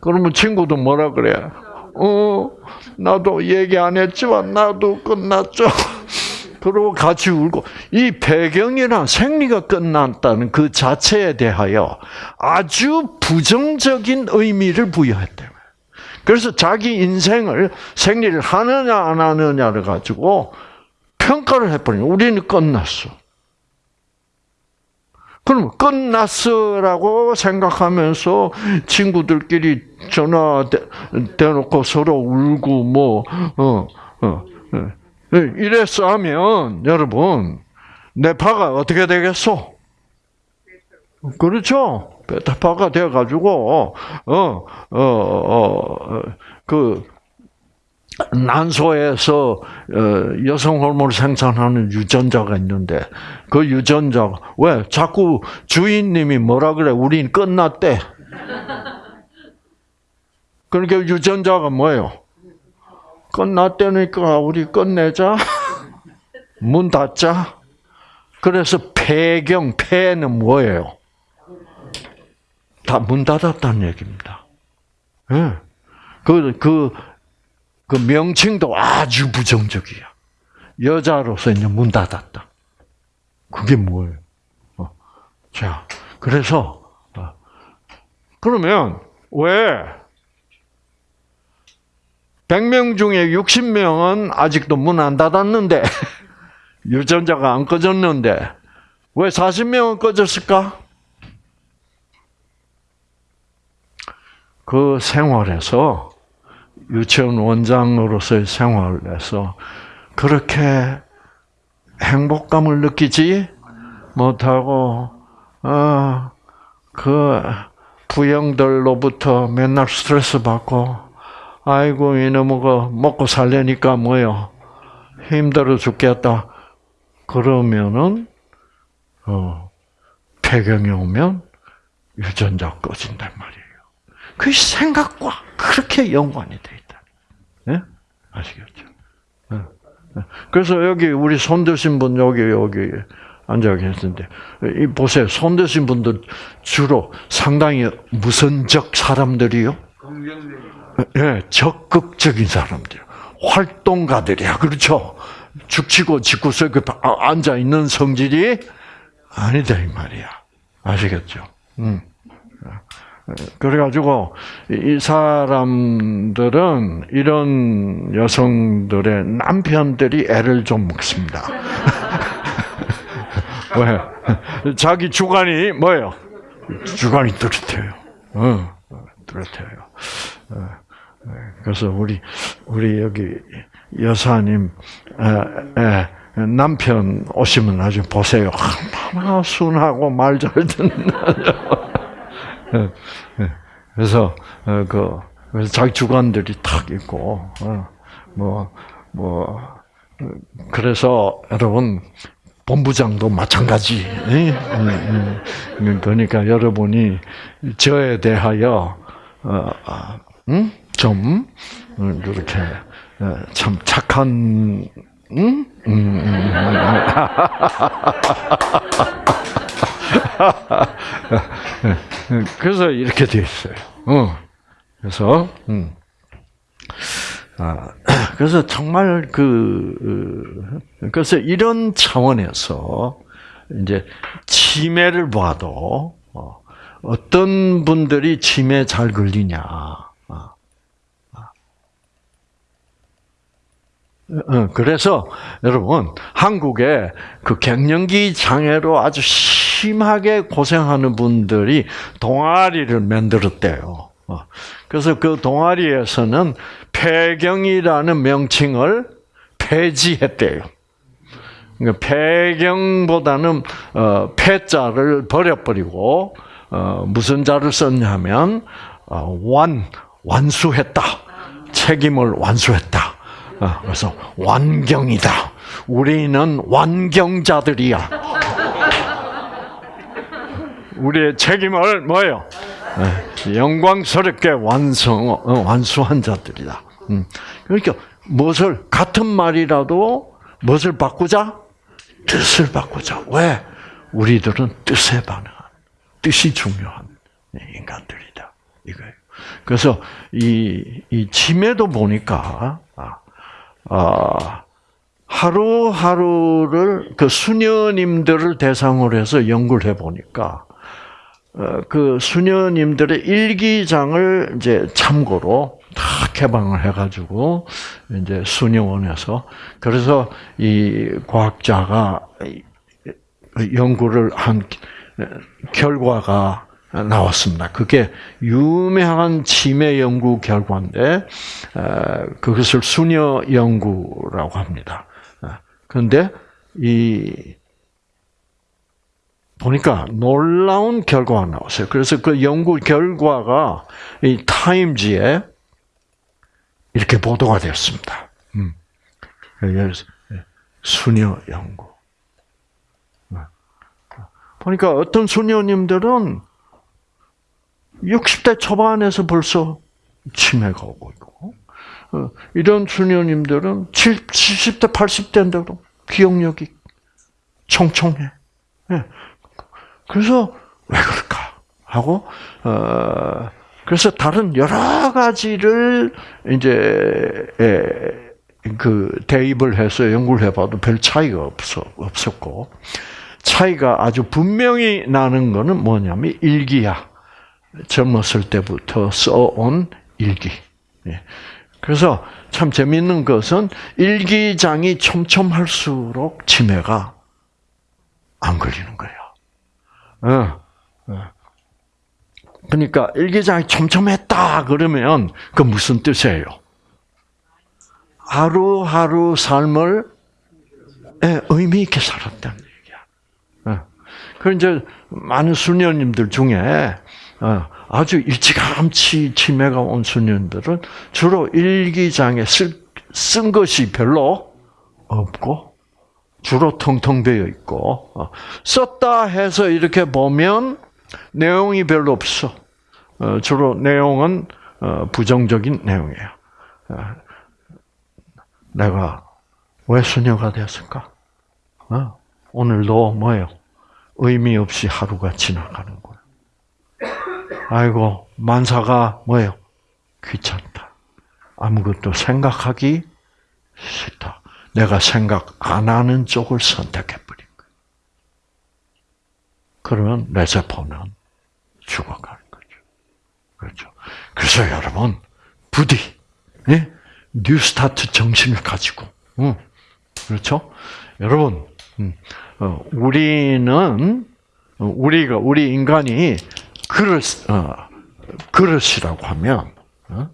그러면 친구도 뭐라 그래? 어, 나도 얘기 안 했지만 나도 끝났죠. 그리고 같이 울고 이 배경이나 생리가 끝났다는 그 자체에 대하여 아주 부정적인 의미를 부여했대요. 그래서 자기 인생을 생리를 하느냐 안 하느냐를 가지고 평가를 해버리는 우리는 끝났어. 그럼 끝났어라고 생각하면서 친구들끼리 전화 대, 대놓고 서로 울고 뭐, 어, 어, 어. 이랬어 하면 여러분, 내 파가 어떻게 되겠어? 그렇죠. 베타파가 되어가지고, 어, 어, 어, 그, 난소에서 어, 여성 호르몬을 생산하는 유전자가 있는데 그 유전자가 왜 자꾸 주인님이 뭐라 그래? 우린 끝났대. 그러니까 유전자가 뭐예요? 끝났다니까 우리 끝내자. 문 닫자. 그래서 폐경 폐는 뭐예요? 다 문 닫았다는 얘기입니다. 예. 그, 그, 그 명칭도 아주 부정적이야. 여자로서 이제 문 닫았다. 그게 뭐예요? 어. 자, 그래서, 어. 그러면, 왜? 100명 중에 60명은 아직도 문 안 닫았는데, 유전자가 안 꺼졌는데, 왜 40명은 꺼졌을까? 그 생활에서 유치원 원장으로서의 생활에서 그렇게 행복감을 느끼지 못하고 어, 그 부영들로부터 맨날 스트레스 받고 아이고 이놈의 먹고 살려니까 뭐요 힘들어 죽겠다 그러면은 어, 폐경이 오면 유전자 꺼진단 말이에요. 그 생각과 그렇게 연관이 돼? 아시겠죠? 예. 예. 그래서 여기 우리 손 드신 분 여기 여기 앉아 계신데 이 보세요. 손 드신 분들 주로 상당히 무선적 사람들이요. 예, 적극적인 사람들, 활동가들이야, 그렇죠? 죽치고 짓고서 앉아 있는 성질이 아니다 이 말이야, 아시겠죠? 음. 그래가지고 이 사람들은 이런 여성들의 남편들이 애를 좀 먹습니다. 왜? 자기 주관이 뭐예요? 주관이 뚜렷해요. 어, 뚜렷해요. 어, 그래서 우리 우리 여기 여사님 남편 오시면 아주 보세요. 얼마나 순하고 말 잘 듣는. 그래서 어, 그 그래서 자기 주관들이 탁 있고 뭐뭐 뭐, 그래서 여러분 본부장도 마찬가지. 음, 그러니까 여러분이 저에 대하여 어, 음? 좀 이렇게 참 착한 음? 음, 그래서 이렇게 되어 있어요. 어. 그래서 음. 아, 그래서 정말 그 그래서 이런 차원에서 이제 치매를 봐도 어, 어떤 분들이 치매 잘 걸리냐. 어, 그래서 여러분 한국에 그 갱년기 장애로 아주 심하게 고생하는 분들이 동아리를 만들었대요. 어, 그래서 그 동아리에서는 폐경이라는 명칭을 폐지했대요. 그러니까 폐경보다는 어, 폐자를 버려버리고 무슨 자를 썼냐면 완 완수했다. 책임을 완수했다. 그래서 완경이다. 우리는 완경자들이야. 우리의 책임을 뭐예요? 영광스럽게 완성 완수한 자들이다. 음. 그러니까 무엇을 같은 말이라도 무엇을 바꾸자? 뜻을 바꾸자. 왜? 우리들은 뜻에 반응한 뜻이 중요한 인간들이다. 이거예요. 그래서 이, 이 치매도 보니까 아, 하루하루를 그 수녀님들을 대상으로 해서 연구를 해 보니까 어, 그 수녀님들의 일기장을 이제 참고로 다 개방을 해가지고 이제 수녀원에서 그래서 이 과학자가 연구를 한 결과가 나왔습니다. 그게 유명한 치매 연구 결과인데 어, 그것을 수녀 연구라고 합니다. 그런데 이 보니까 놀라운 결과가 나왔어요. 그래서 그 연구 결과가 이 타임지에 이렇게 보도가 되었습니다. 음. 수녀 연구. 보니까 어떤 수녀님들은 60대 초반에서 벌써 치매가 오고 있고, 어, 이런 수녀님들은 70대, 80대인데도 기억력이 총총해. 예. 그래서 왜 그럴까 하고 어 그래서 다른 여러 가지를 이제 에, 그 대입을 해서 연구를 해봐도 별 차이가 없어 없었고 차이가 아주 분명히 나는 거는 뭐냐면 일기야 젊었을 때부터 써온 일기. 예. 그래서 참 재미있는 것은 일기장이 촘촘할수록 치매가 안 걸리는 거예요. 어, 어. 그러니까 일기장이 촘촘했다 그러면 그 무슨 뜻이에요? 하루하루 삶을 예, 의미 있게 살았다는 얘기야. 어. 그 이제 많은 수녀님들 중에 어, 아주 일찌감치 치매가 온 수녀님들은 주로 일기장에 쓸, 쓴 것이 별로 없고 주로 텅텅 비어 있고 어, 썼다 해서 이렇게 보면 내용이 별로 없어. 어, 주로 내용은 어, 부정적인 내용이에요. 내가 왜 수녀가 되었을까? 오늘도 뭐예요? 의미 없이 하루가 지나가는. 아이고 만사가 뭐예요? 귀찮다. 아무것도 생각하기 싫다. 내가 생각 안 하는 쪽을 선택해 버린 거예요. 그러면 내 세포는 죽어가는 거죠. 그렇죠. 그래서 여러분, 부디, 예? 뉴스타트 정신을 가지고, 응. 그렇죠? 여러분, 음, 어, 우리는, 어, 우리가, 우리 인간이 그릇, 어, 그릇이라고 하면, 어?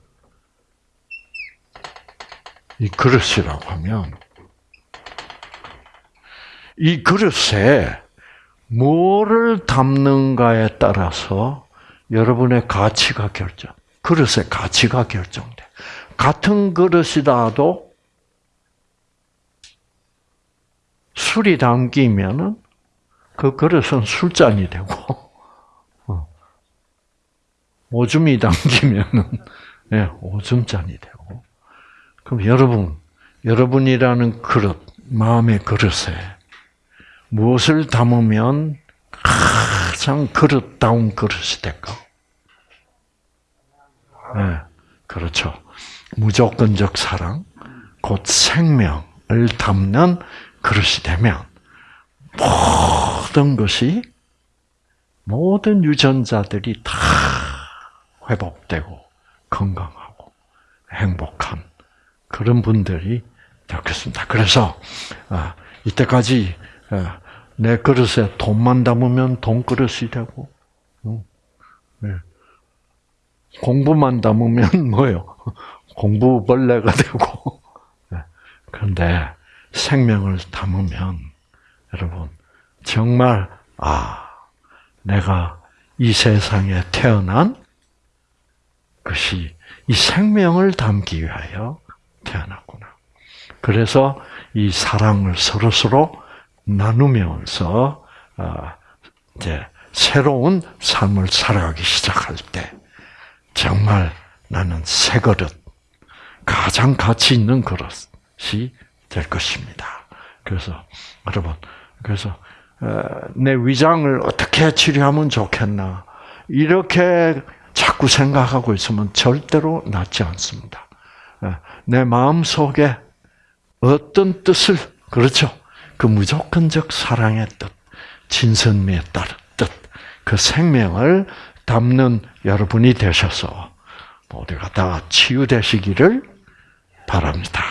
이 그릇이라고 하면, 이 그릇에 뭐를 담는가에 따라서 여러분의 가치가 결정, 그릇의 가치가 결정돼. 같은 그릇이라도 술이 담기면은 그 그릇은 술잔이 되고, 어. 오줌이 담기면은 예, 오줌잔이 되고. 그럼 여러분, 여러분이라는 그릇, 마음의 그릇에 무엇을 담으면 가장 그릇다운 그릇이 될까? 네, 그렇죠. 무조건적 사랑, 곧 생명을 담는 그릇이 되면 모든 것이 모든 유전자들이 다 회복되고 건강하고 행복한 그런 분들이 되겠습니다. 그래서 아, 이때까지 아, 내 그릇에 돈만 담으면 돈 그릇이 되고 네. 공부만 담으면 뭐요? 공부벌레가 되고 네. 그런데 생명을 담으면 여러분 정말 아 내가 이 세상에 태어난 것이 이 생명을 담기 위하여 태어났구나. 그래서 이 사랑을 서로 서로 나누면서 이제 새로운 삶을 살아가기 시작할 때 정말 나는 새 그릇 가장 가치 있는 그릇이 될 것입니다. 그래서 여러분 그래서 내 위장을 어떻게 치료하면 좋겠나 이렇게 자꾸 생각하고 있으면 절대로 낫지 않습니다. 내 마음 속에 어떤 뜻을 그렇죠? 그 무조건적 사랑의 뜻, 진선미에 따른 뜻, 그 생명을 담는 여러분이 되셔서 모두가 다 치유되시기를 바랍니다.